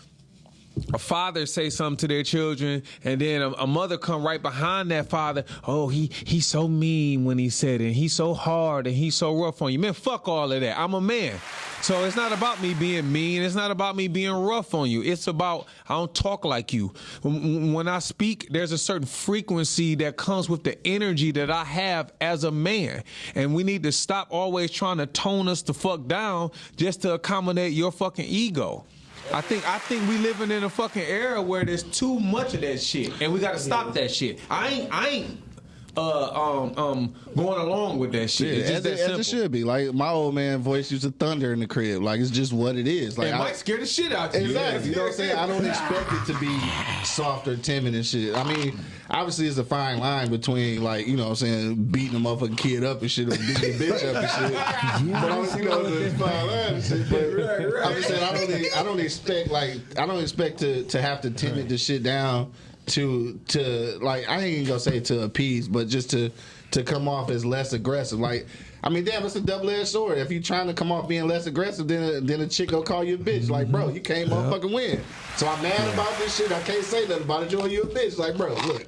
a father say something to their children, and then a, a mother come right behind that father. Oh, he he's so mean when he said it. He's so hard and he's so rough on you. Man, fuck all of that. I'm a man. So it's not about me being mean. It's not about me being rough on you. It's about I don't talk like you. When when I speak, there's a certain frequency that comes with the energy that I have as a man. And we need to stop always trying to tone us the fuck down just to accommodate your fucking ego. I think I think we living in a fucking era where there's too much of that shit, and we got to stop that shit. I ain't I ain't uh, um, um, going along with that shit. Yeah, it's just as, that it, as it should be. Like my old man voice used to thunder in the crib. Like it's just what it is. Like It I, might scare the shit out of you. Exactly. You know what I'm saying? I don't expect it to be soft or timid and shit. I mean, obviously it's a fine line between like, you know what I'm saying, beating a motherfucking kid up and shit or beating a bitch up and shit. But I'm, you know, it's fine line and shit. But I'm just saying I don't I don't expect like I don't expect to to have to timid this shit down to to like I ain't even gonna say to appease, but just to to come off as less aggressive. Like I mean, damn, it's a double edged sword. If you're trying to come off being less aggressive, then uh, then a chick go call you a bitch. Like, bro, you can't motherfucking win. So I'm mad about this shit. I can't say nothing about it. Joy, you a bitch. Like, bro, look,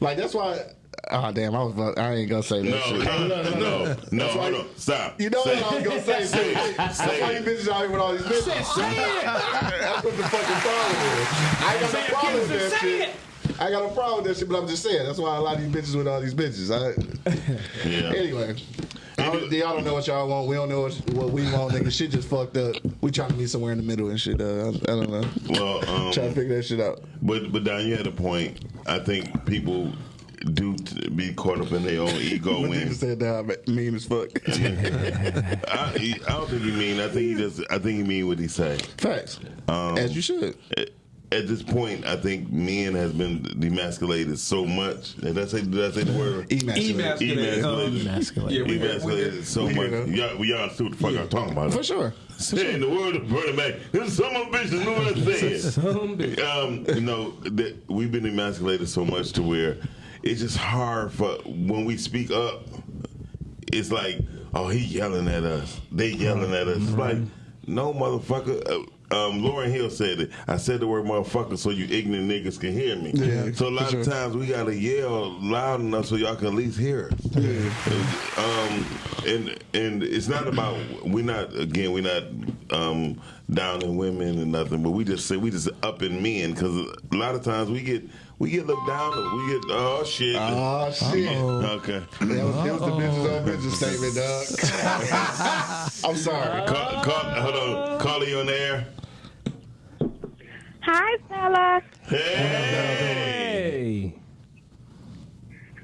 like that's why. Oh damn, I was about- I ain't gonna say that No, shit. no, no, no, no, That's why hold stop. You know Say what I was gonna say? Say too. it. That's Say why you bitches out here with all these bitches. That's what the fucking problem is. I ain't got no problem with that shit. I got a problem with that shit, but I'm just saying. That's why a lot of these bitches with all these bitches. I, Yeah. Anyway, I don't, y'all don't know what y'all want. We don't know what, what we want. Nigga, shit just fucked up. We trying to meet somewhere in the middle and shit. Uh, I, I don't know. Well, um, Trying to figure that shit out. But but Don, you had a point. I think people do t- be caught up in their own ego when nigga said that I'm mean as fuck. I, he- I don't think he mean. I think he just. I think he mean what he say. Facts. Um, As you should. At, at this point, I think men has been demasculated so much. Did I say? Did I say the word? Emasculate. Emasculate. Emasculated. Emasculate. Yeah, we- Emasculated so we much. hear that. Y'all, we y'all see what the fuck I'm talking about. For sure. Yeah, in the word of Bernie Mac, this some of bitches knew what I said. Some bitch. um, you know, that we've been emasculated so much to where it's just hard for when we speak up. It's like, oh, he yelling at us. They yelling at us. It's like, no, motherfucker. Uh, um, Lauryn Hill said it. I said the word motherfucker so you ignorant niggas can hear me. Yeah, so a lot for of sure. times we gotta yell loud enough so y'all can at least hear us. Um, and and it's not about we're not again we're not um, downing women and nothing, but we just say we just up in men because a lot of times we get we get looked down. We get oh shit. Oh, shit. Okay. That was, that was the bitches on bitches statement, dog. I'm sorry. Call, call, hold on. Call you on the air. Hi, fellas. Hey. Hey.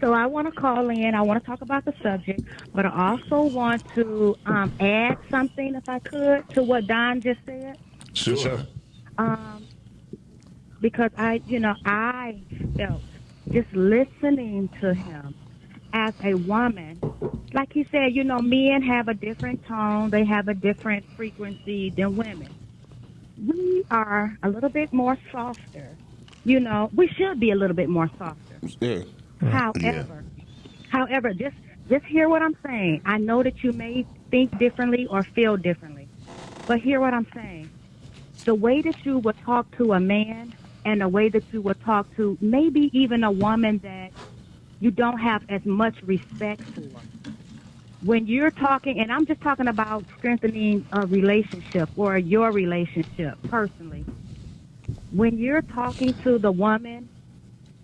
So I want to call in. I want to talk about the subject, but I also want to um, add something, if I could, to what Don just said. Sure. Um, because I, you know, I felt just listening to him as a woman, like he said, you know, men have a different tone, they have a different frequency than women. We are a little bit more softer. You know, we should be a little bit more softer. Yeah. However, however, just just hear what I'm saying. I know that you may think differently or feel differently, but hear what I'm saying. The way that you would talk to a man and the way that you would talk to maybe even a woman that you don't have as much respect for. When you're talking, and I'm just talking about strengthening a relationship or your relationship personally. When you're talking to the woman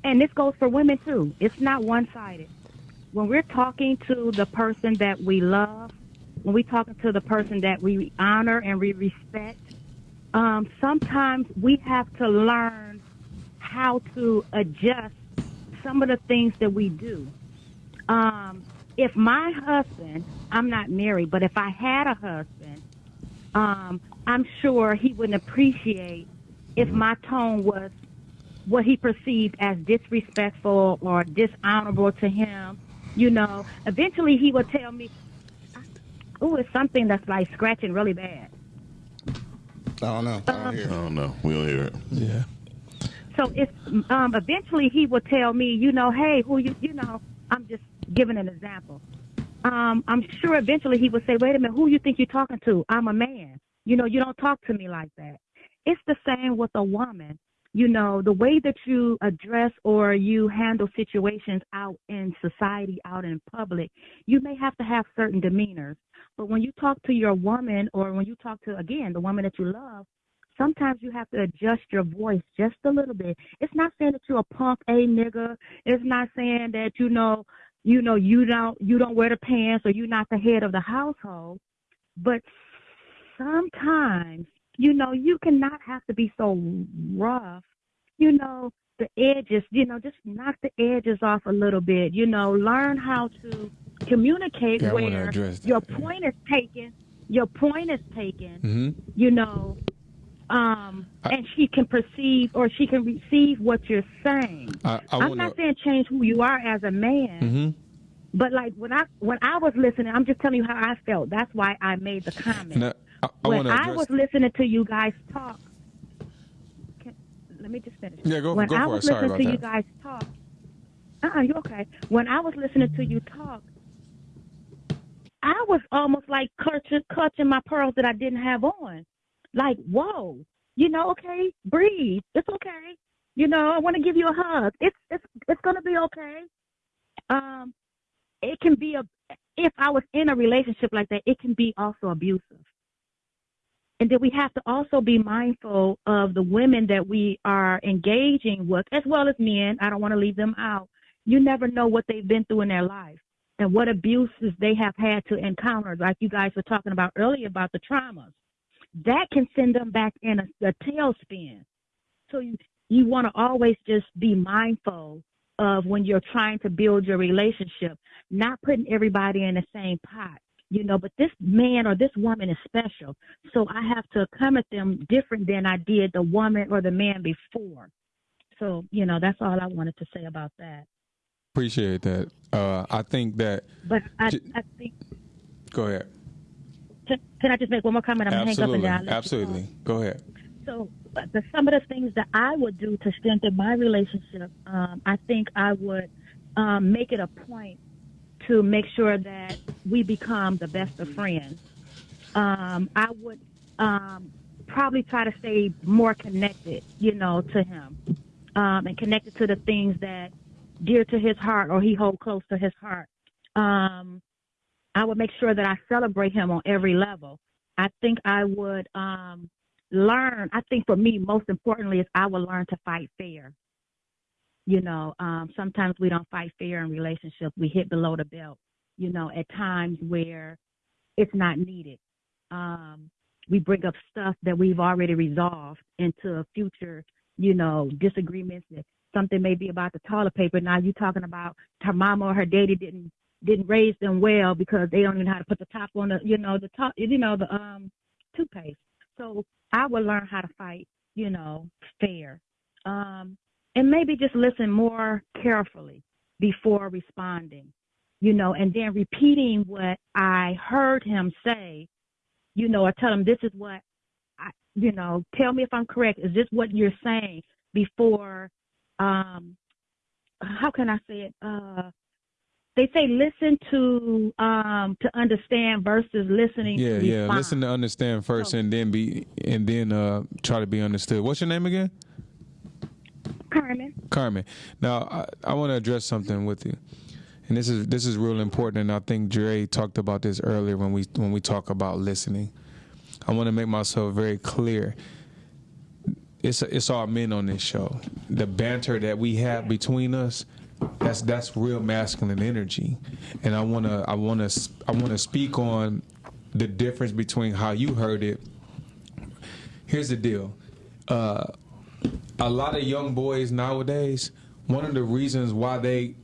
and this goes for women too. It's not one sided. When we're talking to the person that we love, when we're talking to the person that we honor and we respect, um, sometimes we have to learn how to adjust some of the things that we do. Um, if my husband, I'm not married, but if I had a husband, um, I'm sure he wouldn't appreciate if my tone was what he perceived as disrespectful or dishonorable to him. You know, eventually he would tell me, "Oh, it's something that's like scratching really bad." I don't know. I don't hear. I don't know. We don't hear it. Yeah. So it's um, eventually he would tell me, you know, hey, who you, you know, I'm just giving an example. Um, I'm sure eventually he would say, wait a minute, who you think you're talking to? I'm a man. You know, you don't talk to me like that. It's the same with a woman. You know, the way that you address or you handle situations out in society, out in public, you may have to have certain demeanors. But when you talk to your woman or when you talk to, again, the woman that you love, sometimes you have to adjust your voice just a little bit. It's not saying that you're a punk, a nigga. It's not saying that you know, you know, you don't you don't wear the pants or you're not the head of the household. But sometimes, you know, you cannot have to be so rough you know, the edges, you know, just knock the edges off a little bit, you know, learn how to communicate Yeah, where your point is taken, your point is taken, Mm-hmm. you know, um, I- and she can perceive or she can receive what you're saying. I, I'm not saying change who you are as a man, Mm-hmm. but like when I when I was listening, I'm just telling you how I felt. That's why I made the comment. And I, I, when to I was listening to you guys talk, can, let me just finish. Yeah, go- when go I it. was listening to about you guys talk, uh-uh, you okay? When I was listening to you talk, I was almost like clutching, clutching my pearls that I didn't have on. Like, whoa, you know, okay, breathe. It's okay. You know, I want to give you a hug. It's it's it's gonna be okay. Um, it can be a if I was in a relationship like that, it can be also abusive. And then we have to also be mindful of the women that we are engaging with, as well as men. I don't want to leave them out. You never know what they've been through in their life and what abuses they have had to encounter, like you guys were talking about earlier about the traumas. That can send them back in a, a tailspin. So you, you want to always just be mindful of when you're trying to build your relationship, not putting everybody in the same pot. You know, but this man or this woman is special. So I have to come at them different than I did the woman or the man before. So, you know, that's all I wanted to say about that. Appreciate that. Uh, I think that. But I, J- I think, Go ahead. Can, I just make one more comment? I'm to hang up Absolutely. and you Absolutely. Go ahead. So uh, the, some of the things that I would do to strengthen my relationship, um, I think I would um, make it a point to make sure that we become the best of friends. Um, I would um, probably try to stay more connected, you know, to him um, and connected to the things that dear to his heart or he hold close to his heart. Um, I would make sure that I celebrate him on every level. I think I would um, learn. I think for me, most importantly, is I would learn to fight fair. You know, um, sometimes we don't fight fair in relationships. We hit below the belt. You know, at times where it's not needed. Um, we bring up stuff that we've already resolved into future, you know, disagreements. Something may be about the toilet paper. Now you're talking about her mama or her daddy didn't didn't raise them well because they don't even know how to put the top on the, you know, the top, you know, the um toothpaste. So I would learn how to fight, you know, fair. Um, and maybe just listen more carefully before responding, you know, and then repeating what I heard him say, you know, or tell him this is what I, you know, tell me if I'm correct. Is this what you're saying before, um, how can I say it? Uh, they say listen to um to understand versus listening Yeah, to yeah. respond. Listen to understand first, So- and then be, and then uh, try to be understood. What's your name again? Carmen. Carmen. Now, I, I want to address something with you, and this is this is real important. And I think Dre talked about this earlier when we when we talk about listening. I want to make myself very clear. It's it's all men on this show. The banter that we have between us, that's that's real masculine energy, and I wanna I wanna I wanna speak on the difference between how you heard it. Here's the deal. Uh, a lot of young boys nowadays, one of the reasons why they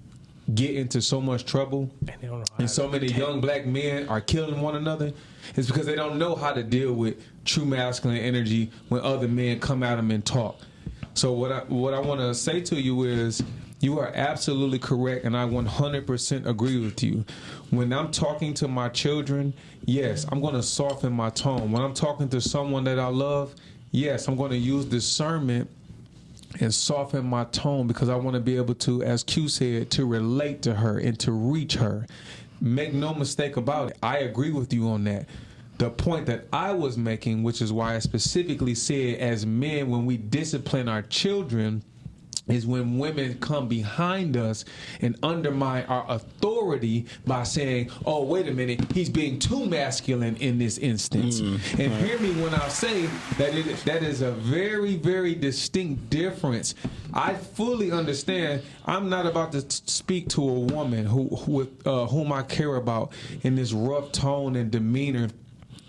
get into so much trouble And they don't know and so many young black men are killing one another is because they don't know how to deal with true masculine energy when other men come at them and talk. So what I what I want to say to you is you are absolutely correct and I 100% agree with you. When I'm talking to my children, yes, I'm going to soften my tone. When I'm talking to someone that I love, yes, I'm going to use discernment and soften my tone because I want to be able to, as Q said, to relate to her and to reach her. Make no mistake about it. I agree with you on that. The point that I was making, which is why I specifically said, as men, when we discipline our children, is when women come behind us and undermine our authority by saying, "Oh, wait a minute, he's being too masculine in this instance." and hear me when I say that it that is a very, very distinct difference. I fully understand. I'm not about to speak to a woman who, who with uh, whom I care about in this rough tone and demeanor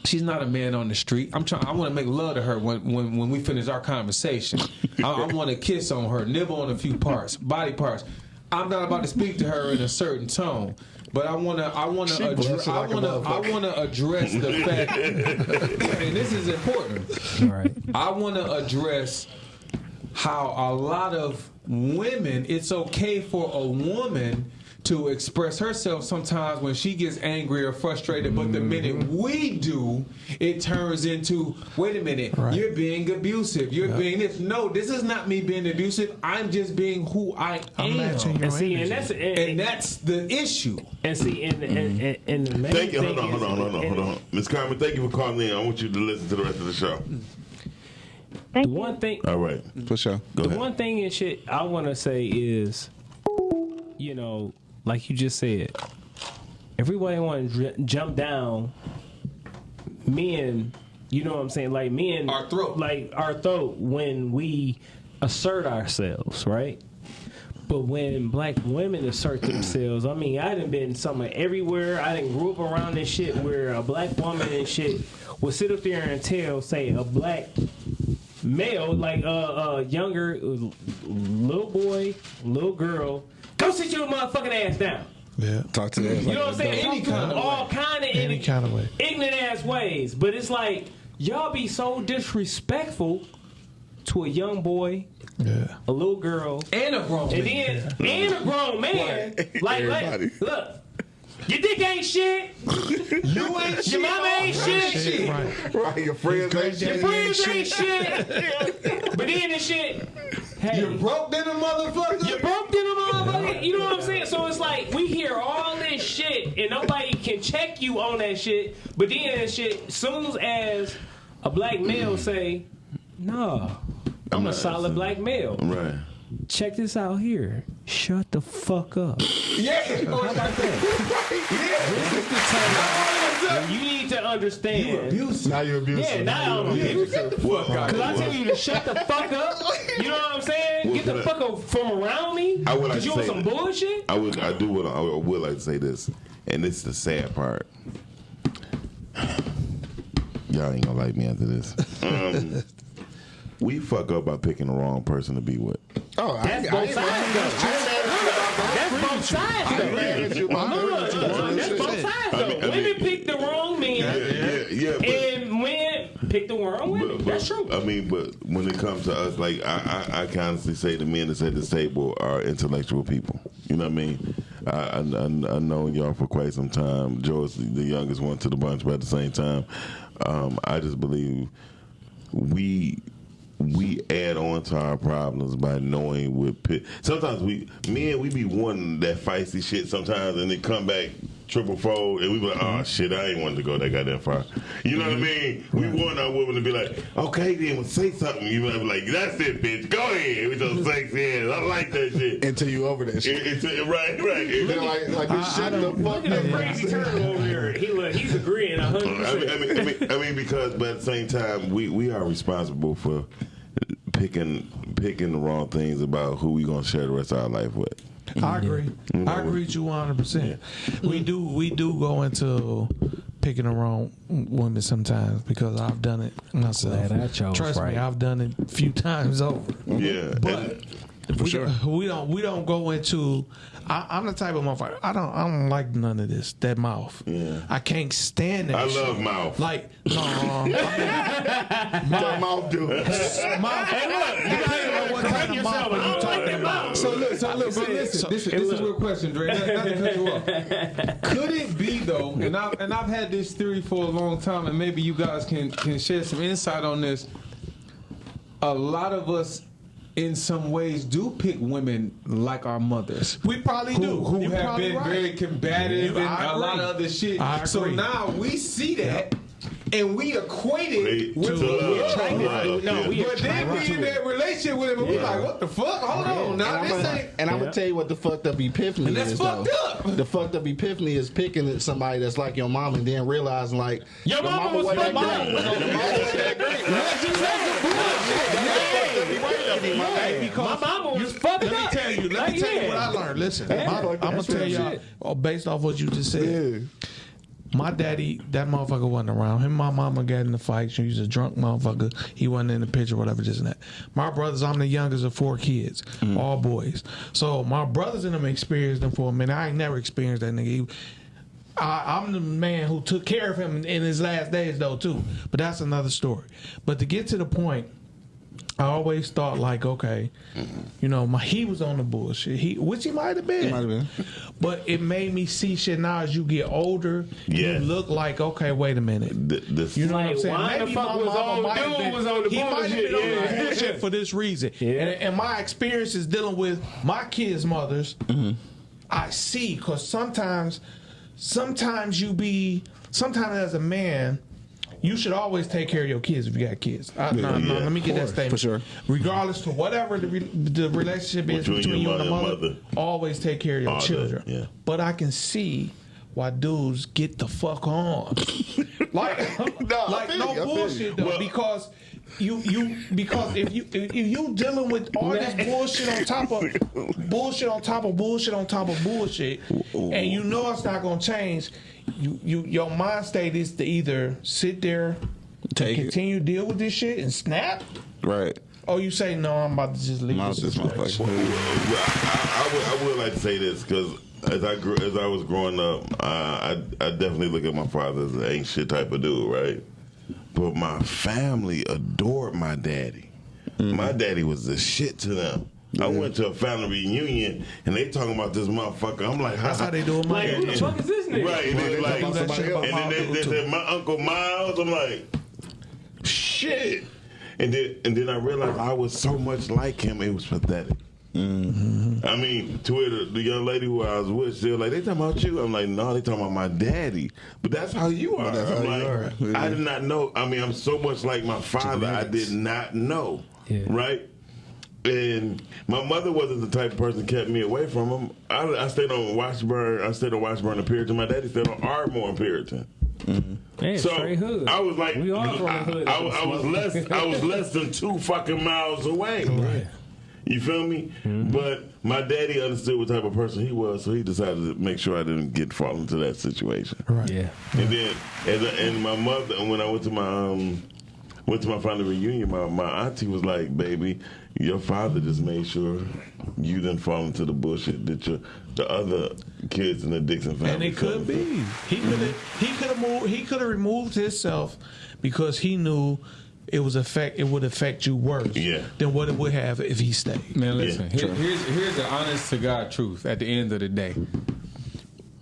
She's not a man on the street. I'm trying. I want to make love to her when when, when we finish our conversation. I, I want to kiss on her, nibble on a few parts, body parts. I'm not about to speak to her in a certain tone, but I want to. I wanna, blushing I like a want to. I want to address the fact, and this is important. All right. I want to address how a lot of women, it's okay for a woman to express herself sometimes when she gets angry or frustrated, but the minute mm-hmm. we do, it turns into, wait a minute, you're being abusive. You're being this. No, this is not me being abusive. I'm just being who I I'm matching am. your And see, and that's and, And that's the issue. and see, and and, and, mm-hmm. and the main Thank you. thing Hold on, hold on, hold on, hold on. Miss Carmen, thank you for calling in. I want you to listen to the rest of the show. Thank The you. one thing, All right. For sure. Go the ahead. one thing and shit I want to say is, you know, like you just said, everybody want to jump down men. You know what I'm saying? Like men, Our throat. like our throat when we assert ourselves, right? But when black women assert themselves, I mean, I done been somewhere everywhere. I didn't grew up around this shit where a black woman and shit will sit up there and tell, say, a black male, like a uh, uh, younger uh, little boy, little girl, go sit your motherfucking ass down. Yeah. Talk to them. You know what I'm saying? Any kind of all kind of Any kind of way. ignorant ass ways. But it's like y'all be so disrespectful to a young boy, Yeah. a little girl, And a grown and man. then and a grown man. Like, like, Everybody. look, your dick ain't shit. You ain't shit. Your mama ain't shit. Right. Right, your friends ain't shit. Your shit. friends ain't shit. But then the shit. Hey, You broke than a motherfucker. You broke in a motherfucker. You know what I'm saying? So it's like we hear all this shit and nobody can check you on that shit. But then that shit, soon as a black male say, "No, I'm, a solid black male." Right. Check this out here. Shut the fuck up. Yeah. How about that? This is the time when you need to understand. Now you're abusive. Yeah, now I'm abusive. Well, Cause I tell you to shut the fuck up. You know what I'm saying? Get the fuck up from around me. I would like Cause you to on say some bullshit. I would, I do, would, I would like to say this, and this is the sad part. Y'all ain't gonna like me after this. Um, we fuck up by picking the wrong person to be with. Oh, I, That's I both ain't sides. That's both sides. though. mad at you. I'm Look, you. look, That's both sides. Though. mean- Women mean- pick the wrong men, Yeah, yeah, yeah. And men pick the wrong women. but, That's true. I mean, but when it comes to us, like I, I, I constantly say the men that's at this table are intellectual people. You know what I mean? I, I, I, I know y'all for quite some time. Joe's the youngest one to the bunch, but at the same time, um, I just believe we we add on to our problems by knowing what pit. Sometimes we men we be wanting that feisty shit sometimes, and they come back triple fold, and we be like, oh shit, I ain't wanted to go that goddamn far. You know what I mean? We want our women to be like, okay, then say something. You know, be like, that's it, bitch. Go ahead with your sexy ass. I like that shit. Until you over that shit. It- it's- right, right. Then like, like you shut the fuck Look at that up. crazy turtle over there. He look, he's agreeing a hundred I mean, percent. I mean, I mean, I mean, because, but at the same time, we, we are responsible for picking picking the wrong things about who we're gonna share the rest of our life with. I agree. I agree with you 100. percent We do we do go into picking the wrong women sometimes because I've done it myself. Glad I chose Trust right. me, I've done it a few times over. Yeah, But we, don't, we don't we don't go into. I, I'm the type of motherfucker. I don't I don't like none of this. That mouth. Yeah. I can't stand that. I shit. love mouth. Like no, I mean, That mouth dude. mouth. Hey, look, you Depending on what kind of mouth I you talking about. So look, so look, but listen, so- this, and this is a look. real question, Dre. Not, not to cut you off. Could it be though? And I've and I've had this theory for a long time, and maybe you guys can can share some insight on this. A lot of us, in some ways, do pick women like our mothers. We probably Who, do. who You have been right. very combative You- and a lot of other shit. I So agree. now we see that, and we equate it Wait, with to the love. love. Love, No, we But then we in that relationship with him, and we like, what the fuck? Hold on, And now I'm, this ain't. and I'm gonna tell you what the fucked up epiphany And that's is. fucked though. up. The fucked up epiphany is picking at somebody that's like your mom and then realizing like Your mama was wasn't fucked that up. great. Your mama wasn't that great. Hey, My mama was fucked Let me up. tell you. Let Like, me tell you what I learned. Listen, I'm, gonna tell y'all oh, based off what you just said. My daddy, that motherfucker wasn't around. Him and my mama got in the fight. She was a drunk motherfucker. He wasn't in the picture, whatever, just and that. My brothers, I'm the youngest of four kids, all boys. So my brothers and them experienced them for a minute. I ain't never experienced that nigga. He- I, I'm the man who took care of him in his last days, though, too. But that's another story. But to get to the point, I always thought like, okay, mm-hmm. you know, my he was on the bullshit. He, which he might have been. He might have been. But it made me see shit now as you get older. Yeah. You look like, okay, wait a minute. Th- this, You know what I'm saying? why the fuck my was mama on- might have dude been- was on the he might have been bullshit, on the yeah. bullshit for this reason. Yeah. And, and my experiences dealing with my kids' mothers, mm-hmm. I see because sometimes, sometimes you be, sometimes as a man, you should always take care of your kids if you got kids. Uh, no, no, Yeah, let me get that statement. for sure. Regardless to whatever the, re- the relationship is Between between you and the mother mother, always take care of your All that, children. yeah. But I can see why dudes get the fuck on. like, No, like no you, bullshit though, Well- because you you because if you if you dealing with all this bullshit on top of bullshit on top of bullshit on top of bullshit, and you know it's not gonna change, you you your mind state is to either sit there, Take it. continue to deal with this shit and snap, Right. or you say no, I'm about to just leave this this situation. motherfucker. Well, I, I, would, I would like to say this because as I grew, as I was growing up, uh, I I definitely look at my father as an ain't shit type of dude, right? But my family adored my daddy. My daddy was the shit to them. I went to a family reunion and they talking about this motherfucker. I'm like, That's how they do it. My Like, who the fuck is this nigga? Right, and Well, then they like, talk about somebody else. and then they, they Too. said my uncle Miles. I'm like, shit. And then and then I realized I was so much like him. It was pathetic. Mm-hmm. I mean, to where the, the young lady who I was with, she was like, they talking about you. I'm like, no, they talking about my daddy. But that's how you are. that's I'm you like, are. I did not know. I mean, I'm so much like my father. I did not know. Yeah. Right. And my mother wasn't the type of person that kept me away from him. I, I stayed on Washburn. I stayed on Washburn and Puritan. My daddy stayed on Ardmore and Puritan. Man, So straight hood. I was like, we all from the I, hood. I, I was less, I was less than two fucking miles away. You feel me? Mm-hmm. But my daddy understood what type of person he was, so he decided to make sure I didn't get fall into that situation. Right. Yeah. And then, and, and my mother, and when I went to my um, went to my family reunion, my, my auntie was like, "Baby, your father just made sure you didn't fall into the bullshit that your the other kids in the Dixon family." And it could into." be. He mm-hmm. could have he could have moved he could have removed himself because he knew it was affect it would affect you worse Yeah. than what it would have if he stayed. Man, listen. Yeah, here, here's here's the honest to God truth. At the end of the day,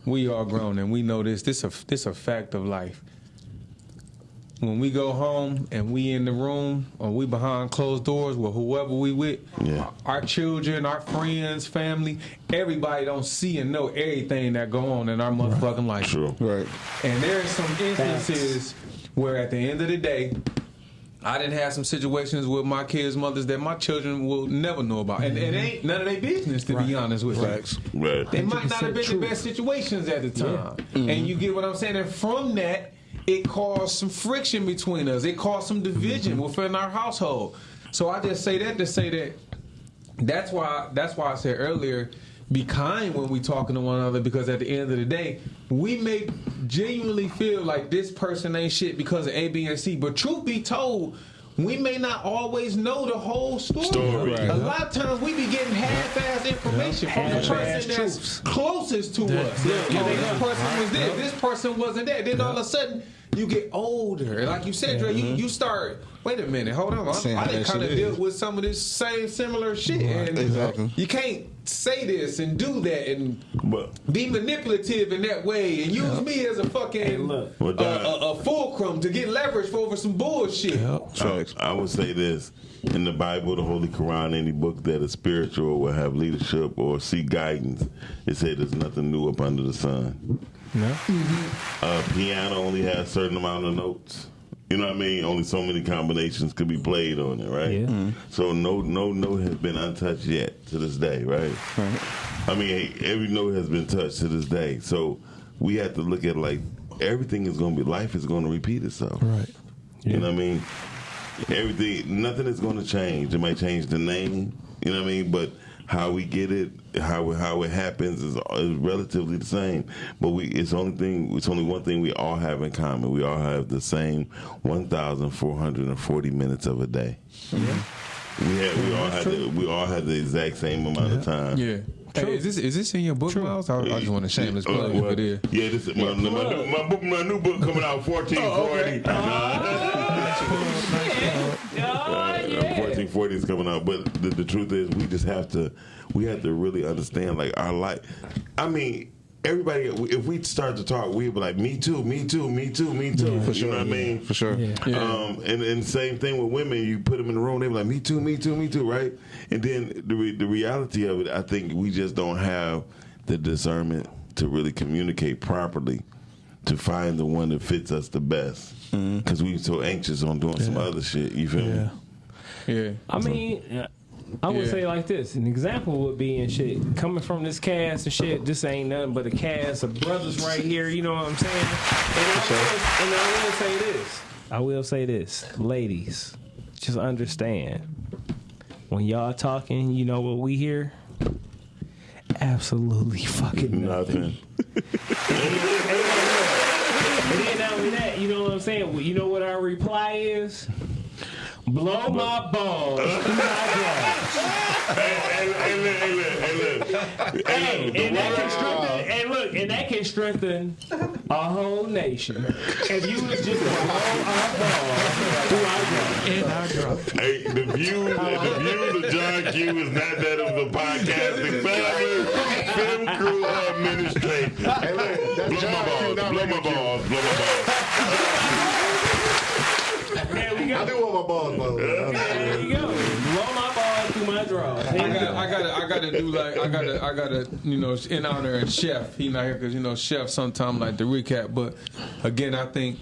we are grown and we know this. This a this a fact of life. When we go home and we in the room or we behind closed doors with whoever we with, Yeah. our children, our friends, family, everybody don't see and know everything that go on in our motherfucking life. True. Right. And there are some instances where at the end of the day, I didn't have some situations with my kids' mothers that my children will never know about. And it ain't none of their business to be honest with you. Right. They might not have been True. the best situations at the time. And you get what I'm saying? And from that, it caused some friction between us. It caused some division mm-hmm. within our household. So I just say that to say that that's why that's why I said earlier, be kind when we talking to one another because at the end of the day, we may genuinely feel like this person ain't shit because of A, B, and C. But truth be told, we may not always know the whole story. Story. Right. A lot of times we be getting half-ass information from the person that's truths. closest to us. yeah, oh, yeah. this person was there, this person wasn't there. Then all of a sudden, you get older, like you said, Dre, you, mm-hmm. you start. Wait a minute, hold on. I, I didn't kind of shit deal is. with some of this same similar shit. And Exactly. You can't say this and do that and But be manipulative in that way and use me as a fucking look. a, that- uh, a, a fulcrum to get leverage for over some bullshit. I, I would say this in the Bible, the Holy Quran, any book that is spiritual or will have leadership or seek guidance, it said there's nothing new up under the sun. No. A piano only has a certain amount of notes. You know what I mean? Only so many combinations could be played on it, right? Yeah. Mm-hmm. So no no note has been untouched yet to this day, right? I mean, every note has been touched to this day. So we have to look at like everything is going to be life is going to repeat itself. Right. You know what I mean? Everything, nothing is going to change. It might change the name. You know what I mean? But how we get it, how it, how it happens is, is relatively the same. But we it's only thing it's only one thing we all have in common. We all have the same one thousand four hundred and forty minutes of a day. Yeah. We had, we all had the, we all had the exact same amount of time. Yeah. Hey, is this is this in your book, Miles? I, I just want to shameless Uh, plug well, if it is. Yeah, this is my, my, new, my, book, my new book coming out fourteen forty. Oh, yeah. Fourteen forty is coming out, but the, the truth is, we just have to we have to really understand like our life. I mean. Everybody, if we start to talk, we'd be like, "Me too, me too, me too, me too." For you sure, know what I mean? for sure. Yeah. Um, and and same thing with women. You put them in the room, they be like, "Me too, me too, me too," right? And then the re- the reality of it, I think we just don't have the discernment to really communicate properly to find the one that fits us the best because we're so anxious on doing some other shit. You feel Yeah. me? Yeah. I mean, I would Yeah. say like this. An example would be and shit coming from this cast and shit. This ain't nothing but a cast of brothers right here. You know what I'm saying? And I, will, and I will say this. I will say this, ladies. Just understand when y'all talking. You know what we hear? Absolutely fucking nothing. Nothing. And then not only that, you know what I'm saying? You know what our reply is? Blow my balls hey, hey, hey, look, hey, look, hey, look. Hey, look, And that can strengthen, and look, and that can strengthen a whole nation. If you was just blow our balls through our drawers. In our drop. Hey, the views, the views of John Q is not that of the podcasting family, film crew, or administration. Hey, look, Blow my balls, blow my balls, blow my balls. There I do want my balls blown. There you go. Blow my balls through my drawers. I got, go. I got, I got to do like, I got to, I got to, you know, in honor of Chef. He not here because you know Chef sometimes like to recap. But again, I think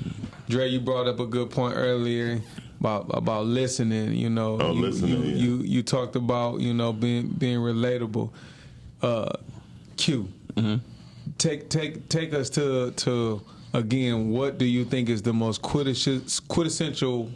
Dre, you brought up a good point earlier about about listening. You know, Oh, you, listening, You, yeah. you you talked about you know being being relatable. Uh, Q, take take take us to to again. What do you think is the most quintessential quintessential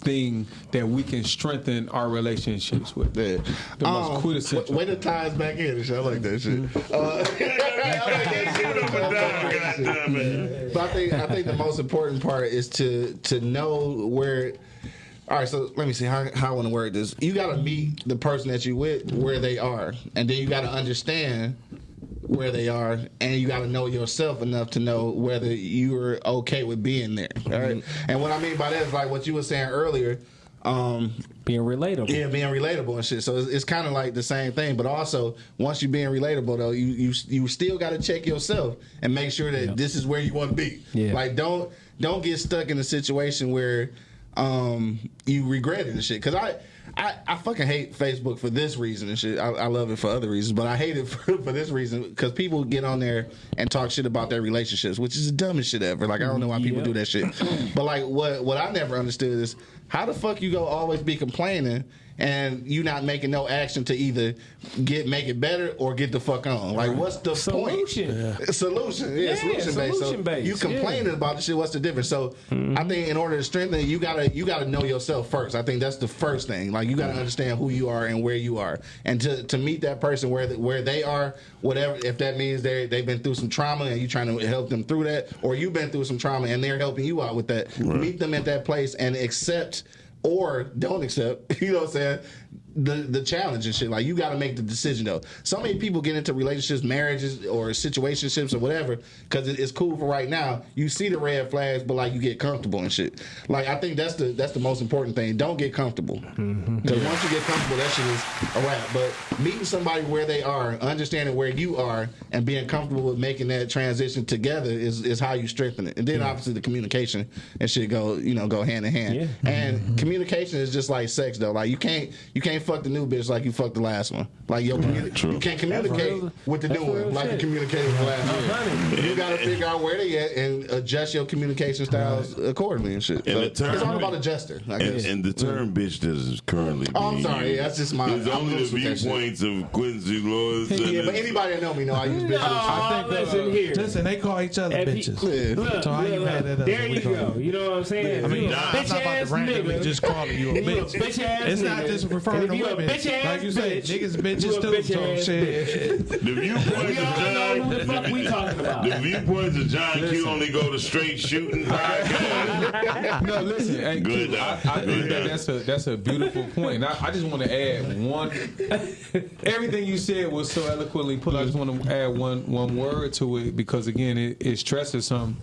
thing that we can strengthen our relationships with? Yeah. The most Um, quintessential. Way to tie us back in. I like that shit. Uh, I like that shit. Up and down, goddamn. But I think I think the most important part is to to know where. All right, so let me see how how I want to word this. You got to meet the person that you with where they are, and then you got to understand where they are, and you got to know yourself enough to know whether you're okay with being there. All right, and what I mean by that is like what you were saying earlier. Um, Being relatable. yeah, being relatable and shit. So it's, it's kind of like the same thing, but also once you're being relatable though, you you you still got to check yourself and make sure that this is where you want to be. Yeah. Like don't don't get stuck in a situation where um you regret it and shit. Because I. I, I fucking hate Facebook for this reason and shit. I, I love it for other reasons, but I hate it for, for this reason because people get on there and talk shit about their relationships, which is the dumbest shit ever. Like I don't know why people do that shit. But like what what I never understood is how the fuck you go always be complaining and you not making no action to either get make it better or get the fuck on. Like what's the Solution. point? Solution. Yeah, Yeah, solution based. So solution based, you complaining about the shit, what's the difference? So mm-hmm. I think in order to strengthen you gotta you gotta know yourself first. I think that's the first thing. Like you gotta understand who you are and where you are. And to, to meet that person where where they are, whatever if that means they they've been through some trauma and you trying to help them through that, or you've been through some trauma and they're helping you out with that. Meet them at that place and accept or don't accept, you know what I'm saying? The the challenge and shit. Like you gotta make the decision though. So many people get into relationships, marriages or situationships or whatever, because it, it's cool for right now. You see the red flags, but like you get comfortable and shit. Like I think that's the that's the most important thing. Don't get comfortable. Mm-hmm. Because once you get comfortable, that shit is a wrap. But meeting somebody where they are, understanding where you are, and being comfortable with making that transition together is, is how you strengthen it. And then obviously the communication and shit go you know go hand in hand. Yeah. And mm-hmm. communication is just like sex though. Like you can't you can't fuck the new bitch like you fucked the last one. Like your communi- true. you can't communicate real- with the that's new one like you shit. communicated with the last one. You gotta figure out where they at and adjust your communication styles accordingly and shit. And So the term- it's all about adjusting. I And, guess. and the term mm-hmm. bitch that is currently Oh, I'm sorry. used That's just my- is I'm only the loose with that shit. viewpoints of Quincy Lewis. yeah, but anybody that know me know I use bitches. Oh, listen here. Listen, they call each other If bitches. Look, So how you look, mad at us There you call go. You know what I'm saying? I mean, You a I'm bitch not about ass to randomly just calling you a bitch. bitch ass It's not just referring referring And to if you a women. bitch-ass Like you said, bitch, niggas you bitches a too. bitch-ass So shit. The viewpoints We all know who the of fuck we talking about. John, the viewpoints of John Q only go to straight shooting podcast. no, listen. Hey, Good Q, I, dog. I Good think that dog. that's a that's a beautiful point. And I, I just want to add one. Everything you said was so eloquently put. I just want to add one one word to it because again, it, it stresses some.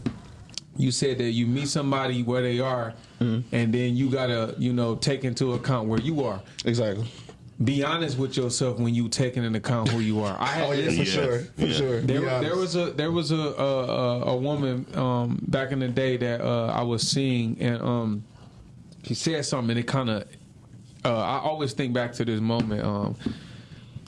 You said that you meet somebody where they are, and then you gotta you know take into account where you are. Exactly. Be honest with yourself when you taking into account who you are. I had Oh yeah, for Yes. sure, for Yeah. sure. there, there was a there was a a, a, a woman um, back in the day that uh, I was seeing, and um, she said something, and it kind of. Uh, I always think back to this moment. Um,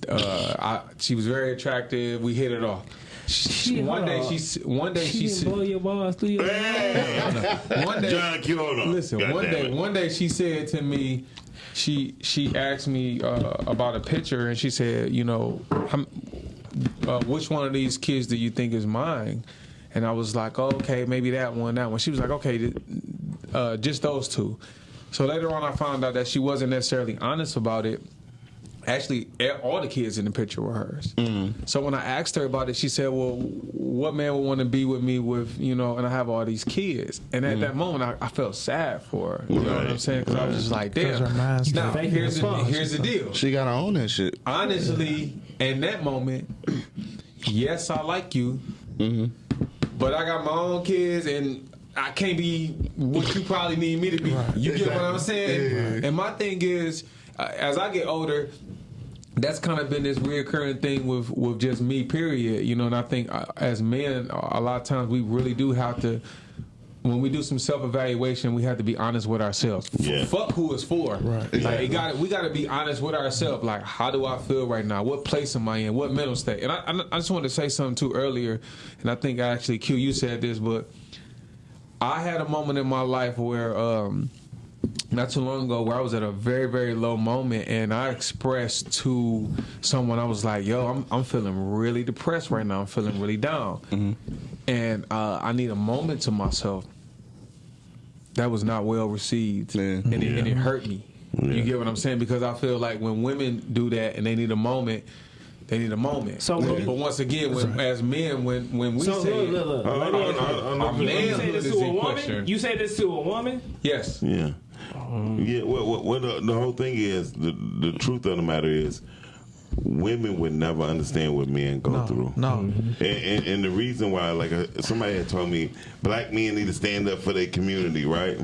uh, I, she was very attractive. We hit it off. She- one day on. she one day She she, said blow your balls through your one day John Q, hold. Listen, God one day, it. one day she said to me, she she asked me uh, about a picture, and she said, you know, I'm, uh, which one of these kids do you think is mine? And I was like, oh, okay, maybe that one, that one. She was like, okay, th- uh, just those two. So later on, I found out that she wasn't necessarily honest about it. Actually, all the kids in the picture were hers. Mm. So when I asked her about it, she said, "Well, what man would want to be with me with you know?" And I have all these kids. And at mm. that moment, I, I felt sad for her. You know what I'm saying? Because I was just like, "Damn." her mind's Now here's as the, here's the deal. She gotta own that shit. Honestly, in that moment, yes, I like you, mm-hmm. but I got my own kids and. I can't be what you probably need me to be. You get what I'm saying? And my thing is, uh, as I get older, that's kind of been this reoccurring thing with with just me. Period. You know, and I think uh, as men, a lot of times we really do have to. When we do some self evaluation, we have to be honest with ourselves. F- Yeah. Fuck who it's for. Right. Like it got we got to be honest with ourselves. Like, how do I feel right now? What place am I in? What mental state? And I, I, I just wanted to say something too earlier, and I think actually Q, you said this, but I had a moment in my life where. um not too long ago where I was at a very very low moment and I expressed to someone I was like yo I'm I'm feeling really depressed right now I'm feeling really down and uh, I need a moment to myself that was not well received Yeah. and, it, and it hurt me Yeah. you get what I'm saying because I feel like when women do that and they need a moment they need a moment So but, but once again when, as men when when we So say look, look, look. Let me ask you. our You say manhood this is to a in woman? question You say this to a woman? yes Yeah. Yeah. What, what, what the, the whole thing is, the, the truth of the matter is, women would never understand what men go through. No. Mm-hmm. And, and, and the reason why, like uh, somebody had told me, black men need to stand up for their community, right?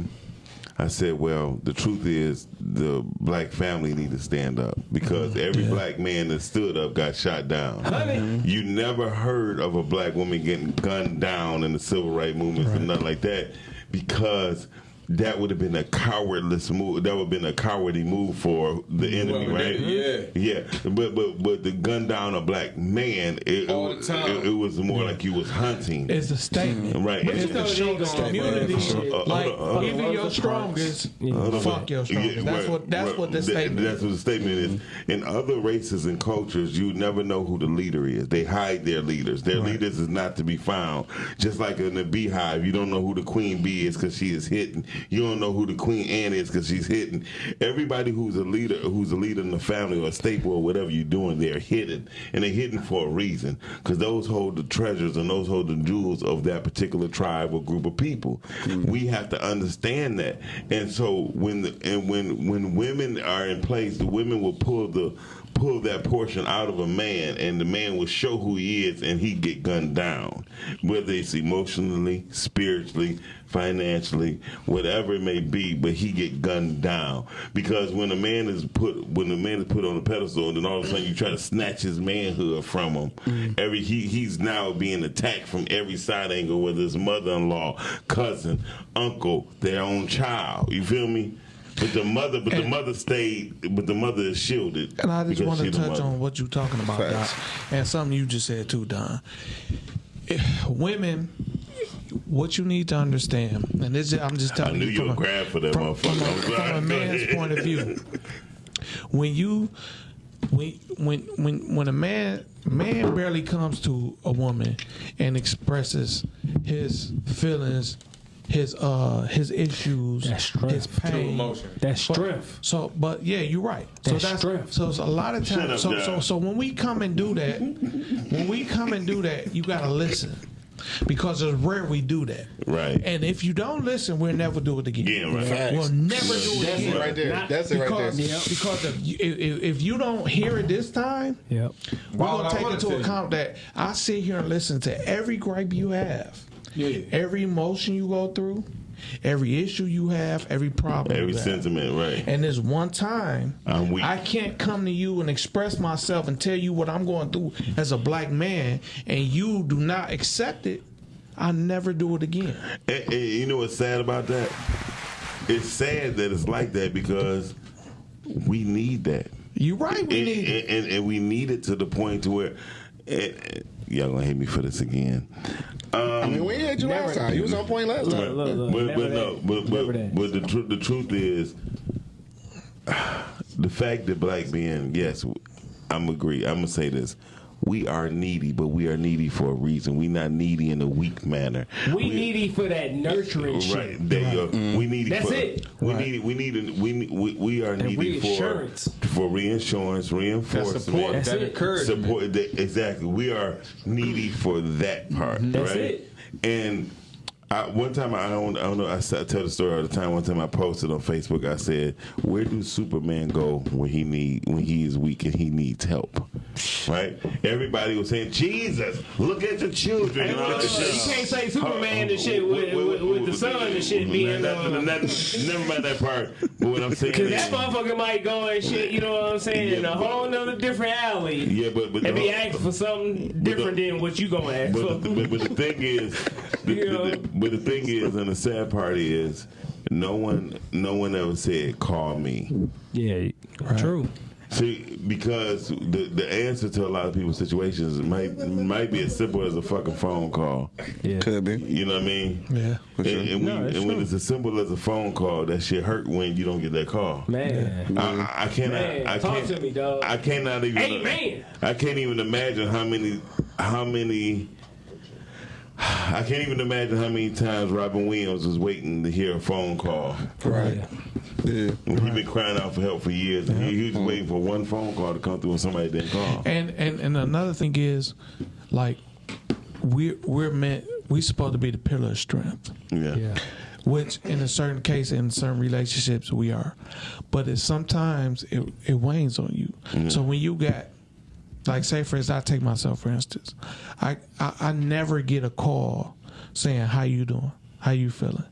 I said, well, the truth is, the black family need to stand up because mm-hmm. every black man that stood up got shot down. Honey. Mm-hmm. You never heard of a black woman getting gunned down in the civil rights movement or nothing like that because that would have been a cowardless move. That would have been a cowardly move for the enemy, Well, right? yeah. yeah. But but but the gun down a black man, it, All it, the time. it, it was more like you was hunting, It's a statement. right? But And- you It's they to ain't show the community. Uh, like uh, uh, even uh, your uh, strongest, Hold fuck your yeah, strongest. That's right, what that's right. what this That- statement. That's what the statement is. In other races and cultures, you never know who the leader is. They hide their leaders. Their leaders is not to be found. Just like in the beehive, you don't know who the queen bee is because she is hidden. You don't know who the queen Anne is because she's hidden. Everybody who's a leader, who's a leader in the family or a staple or whatever you're doing, they're hidden, and they're hidden for a reason because those hold the treasures and those hold the jewels of that particular tribe or group of people. Mm-hmm. We have to understand that, and so when the, and when when women are in place, the women will pull the pull that portion out of a man, and the man will show who he is, and he get gunned down, whether it's emotionally, spiritually, financially, whatever it may be, but he get gunned down because when a man is put when a man is put on a pedestal, and then all of a sudden you try to snatch his manhood from him, mm. every he he's now being attacked from every side angle, whether it's mother-in-law, cousin, uncle, their own child. You feel me? But the mother, but the mother stayed, but the mother is shielded. And I just because want to touch on what you're talking about, Doc, and something you just said too, Don. If women, what you need to understand, and this is, I'm just I telling knew you you from, would a, grab for that from, from, motherfucker. a, I'm from a man's point of view. When you, when when when when a man man barely comes to a woman and expresses his feelings his uh his issues, That's strength. his pain, emotion. That's But- strength. So, but yeah, you're right. So That's that's strength. so it's a lot of Shut up, times. So, so John. so when we come and do that, when we come and do that, you gotta listen. Because it's rare we do that. Right. And if you don't listen, we'll never do it again. Yeah, right. Facts. We'll never do it That's again. it right there. That's it right Because, there. because if, you, if, if you don't hear it this time, Yep. we're Why would gonna take wanna into tell you? account that I sit here and listen to every gripe you have, Yeah. every emotion you go through, every issue you have, every problem. Every sentiment, right? And there's one time I'm weak. I can't come to you and express myself and tell you what I'm going through as a black man, and you do not accept it. I never do it again. And, and you know what's sad about that? It's sad that it's like that because we need that. You're right? We and, need it. and, and, and we need it to the point to where and, and- y'all gonna hate me for this again. Um, I mean, we had you last time. You was on point last time. look, look, but but no, but but, but the truth the truth is the fact that black men, yes, I'm agree. I'm gonna say this. We are needy, but we are needy for a reason. We not needy in a weak manner. we needy for that nurturing shit. Right there you go. Mm-hmm. We need That's for, it. We Right. need we need we need- we, we are needy for reinsurance. for reinsurance, reinforcement, That reinforcement, support, That's that it. encouragement. support. That, exactly, we are needy for that part. That's right? it. And I, one time I don't, I don't know. I, I tell the story all the time. One time I posted on Facebook. I said, "Where do Superman go when he need when he is weak and he needs help?" Right? Everybody was saying, "Jesus, look at the children." And all look, that look, shit. you can't say Superman and shit with, Wait, wait, with, with the sun and shit being. not- not- never mind that part. But what I'm saying Cause that motherfucker might go and shit, you know what I'm saying, in a whole nother different alley. yeah, but but And be the- asking for something different than what you gonna ask for. But the, but, but the thing is, the, You the- know? the- but the thing is, and the sad part is, no one, no one ever said, "Call me." Yeah, true. See, because the the answer to a lot of people's situations might might be as simple as a fucking phone call. Yeah. Could be. You know what I mean? Yeah. And, and, we, No, that's and when it's as simple as a phone call, that shit hurt when you don't get that call. Man. I, I- I cannot. Man, I talk can't, to me, dog. I cannot even. Hey, man. I can't even imagine how many, how many. I can't even imagine how many times Robin Williams was waiting to hear a phone call. Right. Yeah. He's been crying out for help for years, and he, he was waiting for one phone call to come through, and somebody didn't call. And and and another thing is, like, we're we're meant we're supposed to be the pillar of strength. Yeah. Yeah. which in a certain case in certain relationships we are but it sometimes it, it wanes on you mm-hmm. so when you got like say for instance i take myself for instance I, I i never get a call saying how you doing how you feeling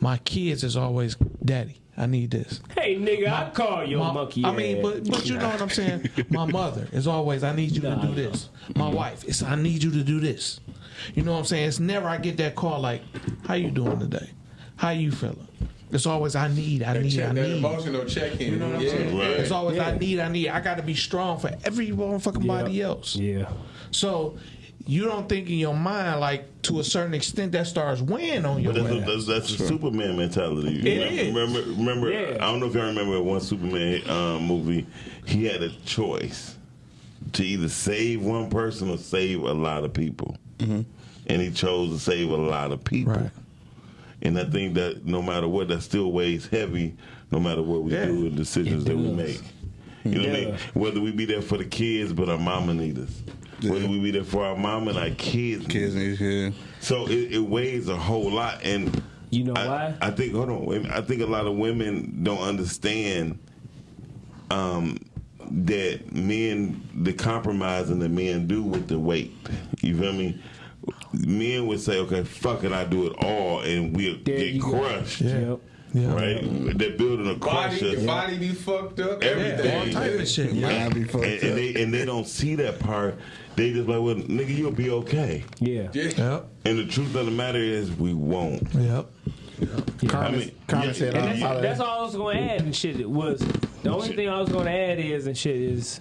my kids is always daddy i need this Hey, nigga, I call your my- monkey. I mean, but but you know what I'm saying. My mother is always, I need you to do this. My wife is, I need you to do this. You know what I'm saying? It's never I get that call like, how you doing today? How you feeling? It's always I need, I That, need, check, I that need. emotional check in. You know what I'm saying? Right. It's always I need, I need. I got to be strong for every motherfucking Yeah. body else. yeah. So you don't think in your mind like to a certain extent that starts weighing on your But that's, ass. that's, that's the Superman mentality. It is. remember, remember, Yeah. I don't know if y'all remember one Superman um, movie. He had a choice to either save one person or save a lot of people, and he chose to save a lot of people. Right. And I think that no matter what, that still weighs heavy, no matter what we Yeah. do and decisions that we make. You know what I mean? Whether we be there for the kids, but our mama need us. Whether we be there for our mama and our kids. need Kids us. need yeah. So it, it weighs a whole lot, and You know I, why? I think hold on. I think a lot of women don't understand um, that men, the compromising that men do with the weight. You feel me? Men would say, "Okay, fuck it, I do it all," and we'll There get you go. crushed. Yep. yeah. Right? They're building a Body, crusher. your body be fucked up. Everything. Everything. All type of shit. Yeah. Yeah. Be fucked and, and they and they don't see that part. They just like, well, nigga, you'll be okay. Yeah. Yeah. Yep. And the truth of the matter is, we won't. Yep. I mean, Carmen yeah, said, yeah, I'll And yeah. that's, that's all I was going to add and shit was the only thing I was going to add is and shit is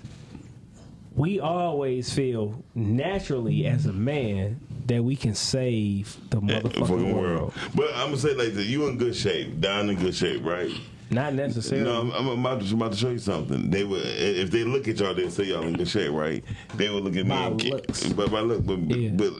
we always feel naturally as a man that we can save the eh, motherfucking fucking world. world. But I'm gonna say like this: you in good shape, down in good shape, right? Not necessarily. No, I'm, I'm about, to, about to show you something. They would, if they look at y'all, they say y'all in good shape, right? They would look at me By and Q- looks. but by look, but, Yeah. but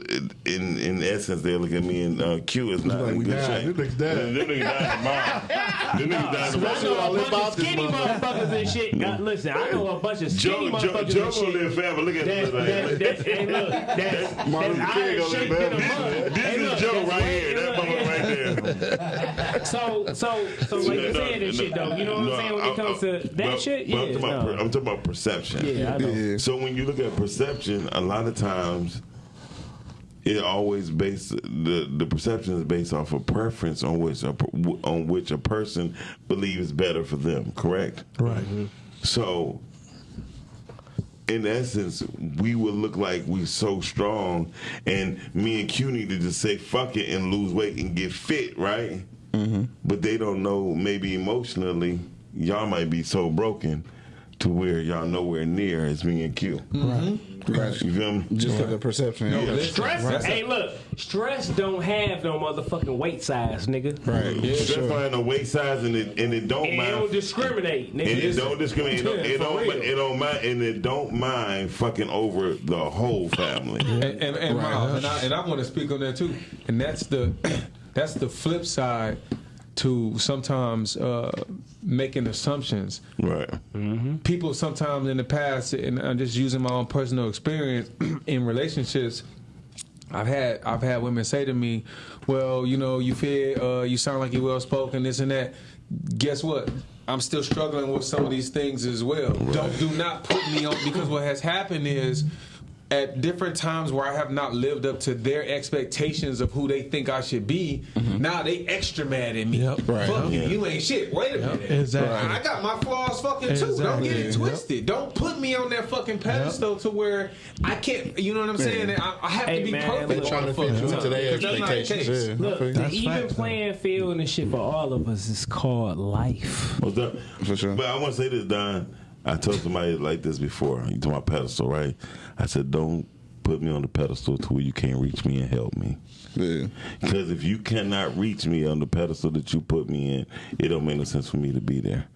in in essence, they look at me and uh, Q is not like, in good died. shape. Them niggas died. Them niggas died tomorrow. Them niggas died I know a bunch of skinny motherfuckers and shit. God, listen, I know a bunch of skinny Joe, Joe, motherfuckers Joe and gonna shit. live forever. Look at That, this. that, that's, hey, look, that's, Martin that's Luther King iron gonna live forever. mug. This Hey, is Joe right here. That look, motherfucker right there. So, so, so, like you No, saying and shit though, you know what no, I'm saying when it I- comes I- to that but- shit? but Yeah, I'm talking, about, no. per- I'm talking about perception. yeah, I know. Yeah. So when you look at perception, a lot of times it always based the the perception is based off of preference on which a, on which a person believes better for them. Correct. Right. So, in essence, we would look like we so strong, and me and Q need to just say fuck it and lose weight and get fit, right? Mm-hmm. But they don't know. Maybe emotionally, y'all might be so broken to where y'all nowhere near as me and Q. Right. Right. You feel me? Just for the perception. No, yeah. Stress, that's a- hey, look, stress don't have no motherfucking weight size, nigga. Right. Yeah, Stress sure. find a weight size and it and it don't And it don't discriminate, nigga. and it Listen. don't discriminate. It don't, it For don't, it don't mind, and it don't mind fucking over the whole family. and and, and, Right. Miles, and I, and I want to speak on that too. And that's the that's the flip side to sometimes uh, making assumptions. Right. People sometimes in the past, and I'm just using my own personal experience in relationships. I've had I've had women say to me, "Well, you know, you feel uh, you sound like you're well spoken, this and that." Guess what? I'm still struggling with some of these things as well. Don't do not put me on because what has happened is at different times where I have not lived up to their expectations of who they think I should be, mm-hmm. now they extra mad at me. Yep. Right. Fuck you, Yeah. you ain't shit. Wait a minute. Exactly. I got my flaws fucking too. Don't get it Exactly. twisted. Don't put me on that fucking pedestal to where I can't. You know what I'm saying? I, I have Hey, to be man, perfect. look, They're trying to the fit you into time, their 'cause that's not the Yeah. Look, I feel you. the That's even facts, playing field and shit for all of us is called life. What's up? For sure. But I want to say this, Don. I told somebody like this before. You to my pedestal, right? I said, don't put me on the pedestal to where you can't reach me and help me. Yeah. Because if you cannot reach me on the pedestal that you put me in, it don't make no sense for me to be there.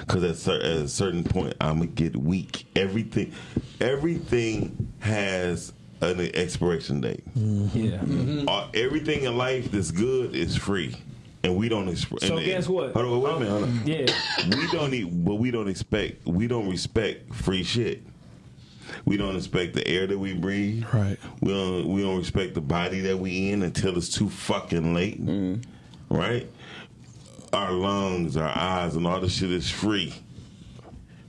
Because at, cer- at a certain point, I'm gonna get weak. Everything, everything has an expiration date. Yeah. Uh, everything in life that's good is free, and we don't. expect. So and- guess what? Hold on, wait a minute. Hold on. Yeah. we don't need, but we don't expect. We don't respect free shit. We don't respect the air that we breathe. Right. We don't. We don't respect the body that we in until it's too fucking late. Mm-hmm. Right. Our lungs, our eyes, and all the shit is free.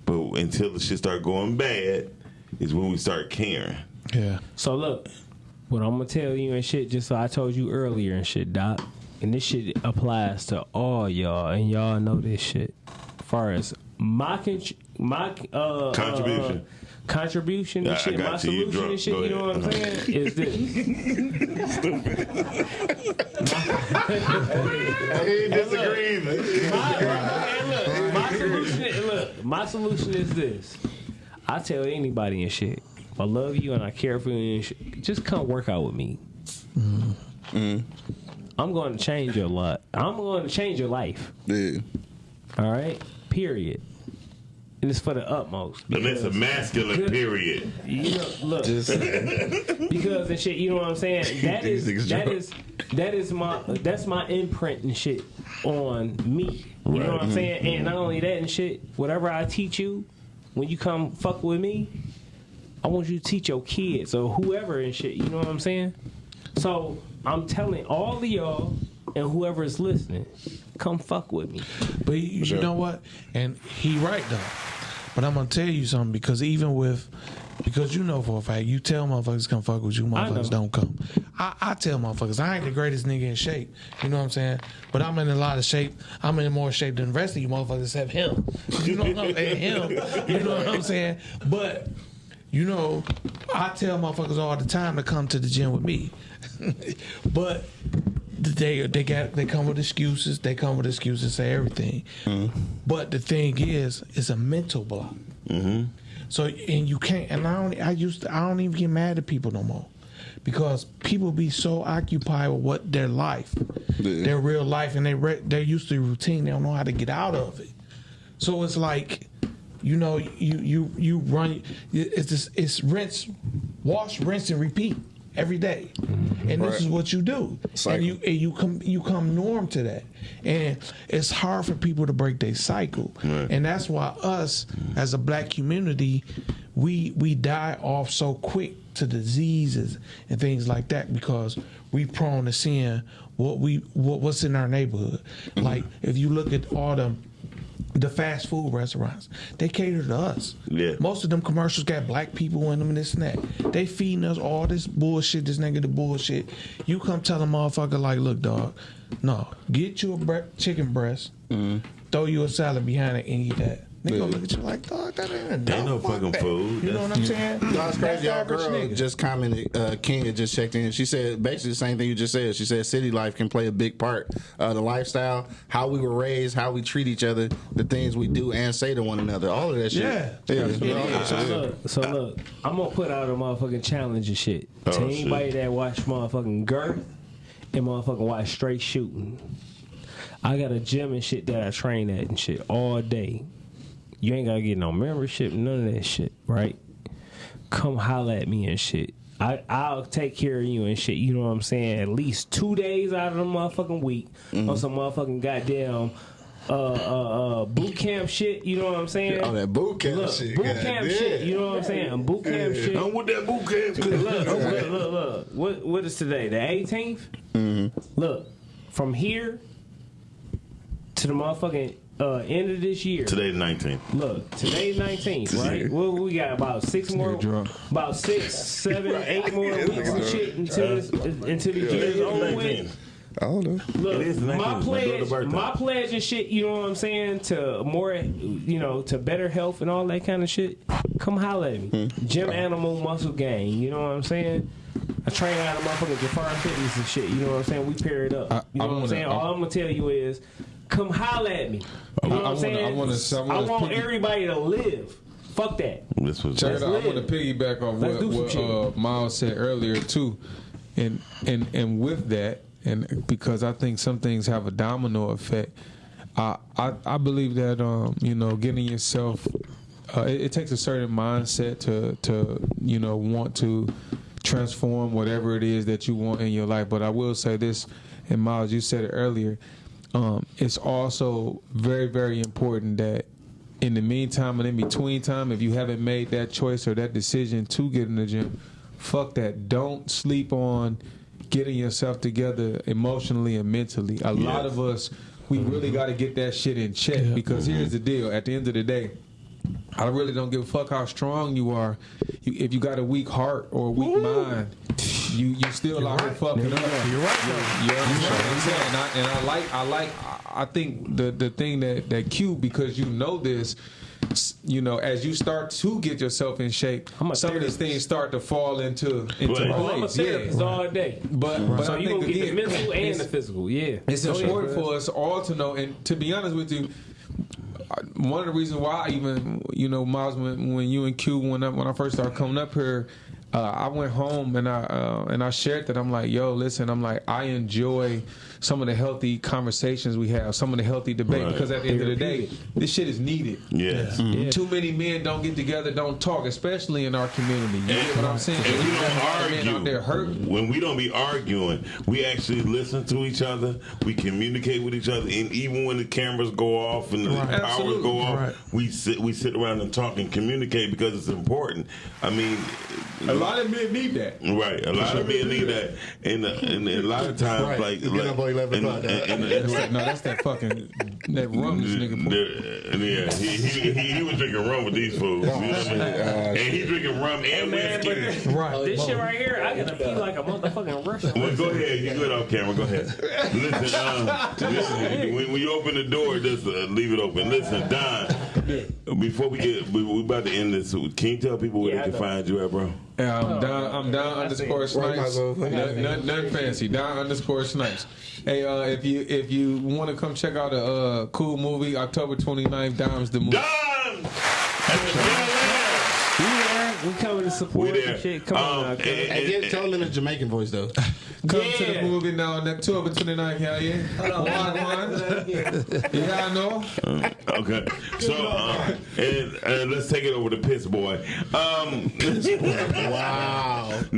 But until the shit start going bad, is when we start caring. Yeah. So look, what I'm gonna tell you and shit, just so I told you earlier and shit, Doc. And this shit applies to all y'all, and y'all know this shit. As far as my con- my uh, Contribution. uh, contribution and I- I shit, got my you. You solution and shit. Go You know what I'm saying? Is this? Stupid. He disagrees. my, and look, my solution, look, my solution is this. I tell anybody and shit, if I love you and I care for you and shit, just come work out with me. Mm. I'm going to change your lot. I'm going to change your life. Yeah. All right. Period. And it's for the utmost. And it's a masculine period. You know, look, because and shit. You know what I'm saying? That is These niggas that drunk. is that is my that's my imprint and shit on me. You know what I'm saying? And not only that and shit. Whatever I teach you, when you come fuck with me, I want you to teach your kids or whoever and shit. You know what I'm saying? So I'm telling all of y'all and whoever is listening, come fuck with me. But you, you know what? And he right though. But I'm gonna tell you something because even with because you know for a fact you tell motherfuckers come fuck with you, I motherfuckers don't come. I, I tell motherfuckers I ain't the greatest nigga in shape. You know what I'm saying? But I'm in a lot of shape. I'm in more shape than the rest of you motherfuckers except him. You know what I'm saying? Him. You know what I'm saying? But you know, I tell motherfuckers all the time to come to the gym with me. but they they got they come with excuses. They come with excuses, say everything. Mm-hmm. But the thing is, it's a mental block. Mm-hmm. So and you can't. And I don't. I used. To, I don't even get mad at people no more because people be so occupied with what their life, their real life, and they re- they're used to routine. They don't know how to get out of it. So it's like, you know, you you you run. It's just, it's rinse, wash, rinse, and repeat every day, mm-hmm. and this is what you do. Cycle. And you and you come you come norm to that, and it's hard for people to break their cycle, and that's why us as a black community, we we die off so quick to diseases and things like that because we prone to seeing what we what, what's in our neighborhood. Mm-hmm. Like if you look at all the the fast food restaurants, they cater to us. Yeah. Most of them commercials got black people in them and this and that. They feeding us all this bullshit, this negative bullshit. You come tell a motherfucker like, look, dog, no, get you a bre- chicken breast, mm-hmm. throw you a salad behind it and eat that. They gonna look at you like, dog, that ain't enough. Ain't no fucking that. food. You know what I'm saying? That's crazy. Y'all average girl nigga. just commented. Uh, Kenya just checked in. She said basically the same thing you just said. She said city life can play a big part. Uh, the lifestyle, how we were raised, how we treat each other, the things we do and say to one another. All of that shit. Yeah. yeah. Yeah, so yeah. look, so look, I'm gonna put out a motherfucking challenge and shit Oh, to shit. anybody that watch motherfucking girth and motherfucking watch straight shooting. I got a gym and shit that I train at and shit all day. You ain't gotta get no membership, none of that shit, right? Come holla at me and shit. I, I'll take care of you and shit. You know what I'm saying? At least two days out of the motherfucking week on some motherfucking goddamn uh, uh, uh, boot camp shit. You know what I'm saying? Oh, that boot camp Look, shit. boot God camp damn. shit. You know what I'm saying? Boot camp shit. I'm with that boot camp. Look, look, look, look. What, what is today? The 18th? Mm-hmm. Look, from here to the motherfucking uh, end of this year. Today the 19th. Look, today's 19th, right? What we got about six more, drunk. about six, seven, eight more weeks and shit until this, until the year's over with. I don't know. Look, It is my my pledge, birthday. my pledge and shit. You know what I'm saying? To more, you know, to better health and all that kind of shit. Come holla at me. Gym Animal Muscle Gang. You know what I'm saying? I train out of motherfucking Jafar Fitness and shit. You know what I'm saying? We pair it up. I- you know I what I'm wanna- saying? I- All I'm gonna tell you is, come holla at me. You know what I I'm wanna- saying? I wanna- I wanna want everybody to live. Fuck that. This was Check it out. I want to piggyback off Let's what, what uh, Miles said earlier too, and and and with that, and because I think some things have a domino effect. I I, I believe that um you know getting yourself, uh, it, it takes a certain mindset to to you know want to transform whatever it is that you want in your life. But I will say this, and Miles, you said it earlier. Um, it's also very very important that in the meantime and in between time, if you haven't made that choice or that decision to get in the gym, fuck that. Don't sleep on getting yourself together emotionally and mentally. A lot of us, we really got to get that shit in check because here's the deal. At the end of the day, I really don't give a fuck how strong you are. You, if you got a weak heart or a weak mind, you you still out here fucking up. You're right. You understand what I'm saying? And I, and I like I like I think the the thing that that Q because you know this. You know, as you start to get yourself in shape, I'm a some of these things start to fall into into Right. I'm a place. Yeah. therapist all day. But but So I you think gonna get the mental and the physical. Yeah. it's Go important bro. for us all to know, and to be honest with you, I- one of the reasons why I even you know Miles when, when you and Q when I, when I first started coming up here, uh, I went home and I uh, and I shared that I'm like, yo, listen, I'm like I enjoy some of the healthy conversations we have, some of the healthy debate Right. because at the end of the day, this shit is needed. Yes. Too many men don't get together, don't talk, especially in our community. You get what I'm saying? And we You got a lot of don't men out there argue. hurting. When we don't be arguing, we actually listen to each other. We communicate with each other, and even when the cameras go off and the Right. powers Absolutely. go off, Right. we sit we sit around and talk and communicate because it's important. I mean, A lot of men need that. Right, a lot of men need that, and, uh, and a lot of times, Right. like, You get like up on 11 and- o'clock, and- and- That's that, no, that's that fucking that rum this nigga put. The- yeah, he, he, he, he was drinking rum with these fools. You know what I mean? and he drinking rum and man, whiskey. but- Right. This shit right here, I gotta pee like a motherfucking Russian. Well, go ahead. You good off camera. Go ahead. Listen, um, listen when, when you open the door, just uh, leave it open. Listen, Don, before we get, we, we about to end this. Can you tell people where Yeah, I they can know. find you at, bro? Yeah, I'm down. I'm down underscore snipes. Right, might as well. Nothing, nothing, nothing fancy. Down underscore snipes. Hey, uh, if you if you want to come check out a uh, cool movie, October 29th, Dimes the movie. Don! At the Bel Air. We there, coming to support We there. and shit. Come on, Um, now, cuz. and- And get, tell them in a Jamaican voice though. Come to the movie now on October 29th, hell yeah. Wagwan. Yeah, I know. Okay, so um, and, and let's take it over to Piss Boy. Um, Wow. wow.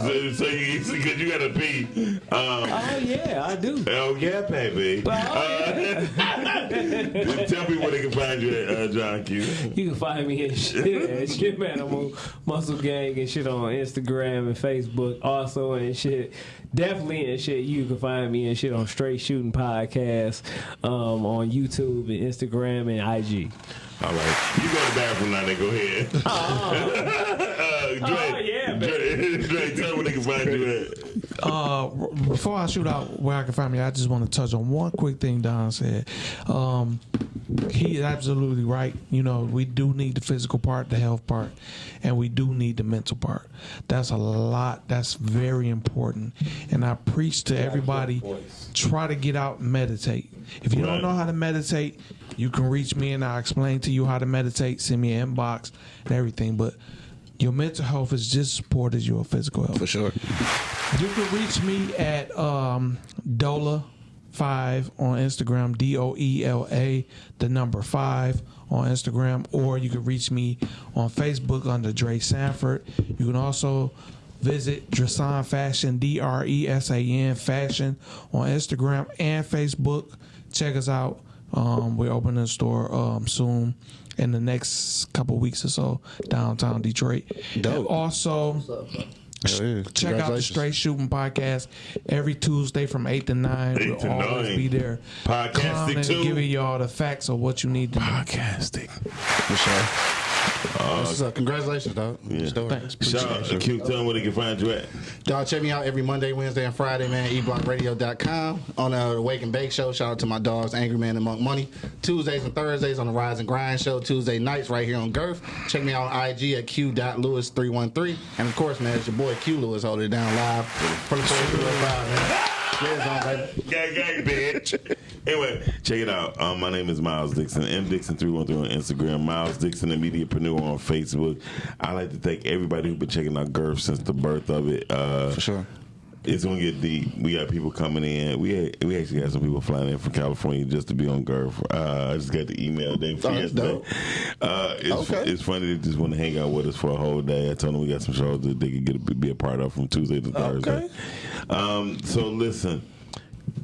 So, so you because you gotta pee. Um, Oh yeah, I do. oh yeah, baby. Uh, tell me where they can find you at, uh, John Q. You can find me at shit, at shit man. I'm Muscle Gang and shit on Instagram and Facebook also and shit. Definitely and shit. You can find me and shit on Straight Shooting Podcast um, on YouTube and Instagram and IG. All right, you go to the bathroom now. Then go ahead. uh, Dre, Oh, yeah, Dre, Dre, tell me where they can find you at. Uh, before I shoot out where I can find me, I just want to touch on one quick thing Don said. Um, he is absolutely right. You know, we do need the physical part, the health part, and we do need the mental part. That's a lot. That's very important. And I preach to everybody: try to get out and meditate. If you Right. don't know how to meditate, you can reach me and I'll explain to you how to meditate. Send me an inbox and everything. But your mental health is just as important as your physical health. For sure. You can reach me at um, Dola five on Instagram, D O E L A, the number five on Instagram, or you can reach me on Facebook under Dre Sanford. You can also visit Dresan Fashion, D R E S A N Fashion on Instagram and Facebook. Check us out. Um, we're opening a store um, soon in the next couple weeks or so downtown Detroit. Dope. And also, check out the Straight Shooting Podcast every Tuesday from eight to nine. Eight we'll to always nine. be there, Podcasting clowning and too. giving y'all the facts of what you need to know. Podcasting. For sure. That's what's up. Congratulations, dog. Yeah. Story. Thanks. Shout out to Q. Tell me where they can find you at. Dog, check me out every Monday, Wednesday, and Friday, man. eblockradio.com. On uh, the Wake and Bake Show, shout out to my dogs, Angry Man and Monk Money. Tuesdays and Thursdays on the Rise and Grind Show. Tuesday nights right here on Girth. Check me out on IG at q.lewis313. And of course, man, it's your boy Q Lewis holding it down live from the 405, man. Yeah. Gang, gang, bitch. anyway, check it out. Um, my name is Miles Dixon. M Dixon three one three on Instagram. Miles Dixon, the mediapreneur on Facebook. I like to thank everybody who's been checking out Girth since the birth of it. Uh, For sure. It's gonna get deep. We got people coming in. We had, we actually got some people flying in from California just to be on Girth. Uh, I just got the email they Oh, yesterday. Uh, it's, Okay. it's funny they just want to hang out with us for a whole day. I told them we got some shows that they could get a, be a part of from Tuesday to Thursday. Um, so listen,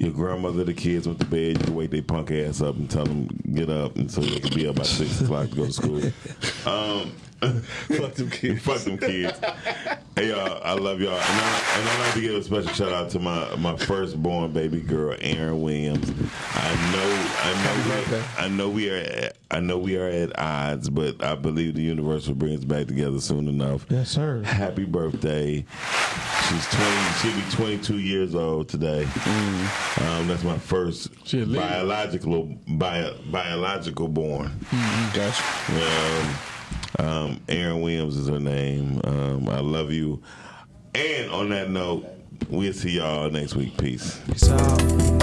your grandmother, the kids went to bed. You can wake their punk ass up and tell them get up, and so they can be up by six o'clock to go to school. Um, Fuck them kids. Fuck them kids. hey y'all, I love y'all, and I, and I like to give a special shout out to my my firstborn baby girl, Erin Williams. I know, I know, we, I know we are, at, I know we are at odds, but I believe the universe will bring us back together soon enough. Yes, sir. Happy birthday. She's twenty. She'll be twenty-two years old today. Um, that's my first She a lady. biological bio, biological born. Gotcha. Um, um, Erin Williams is her name. Um, I love you. And on that note, we'll see y'all next week. Peace. Peace out.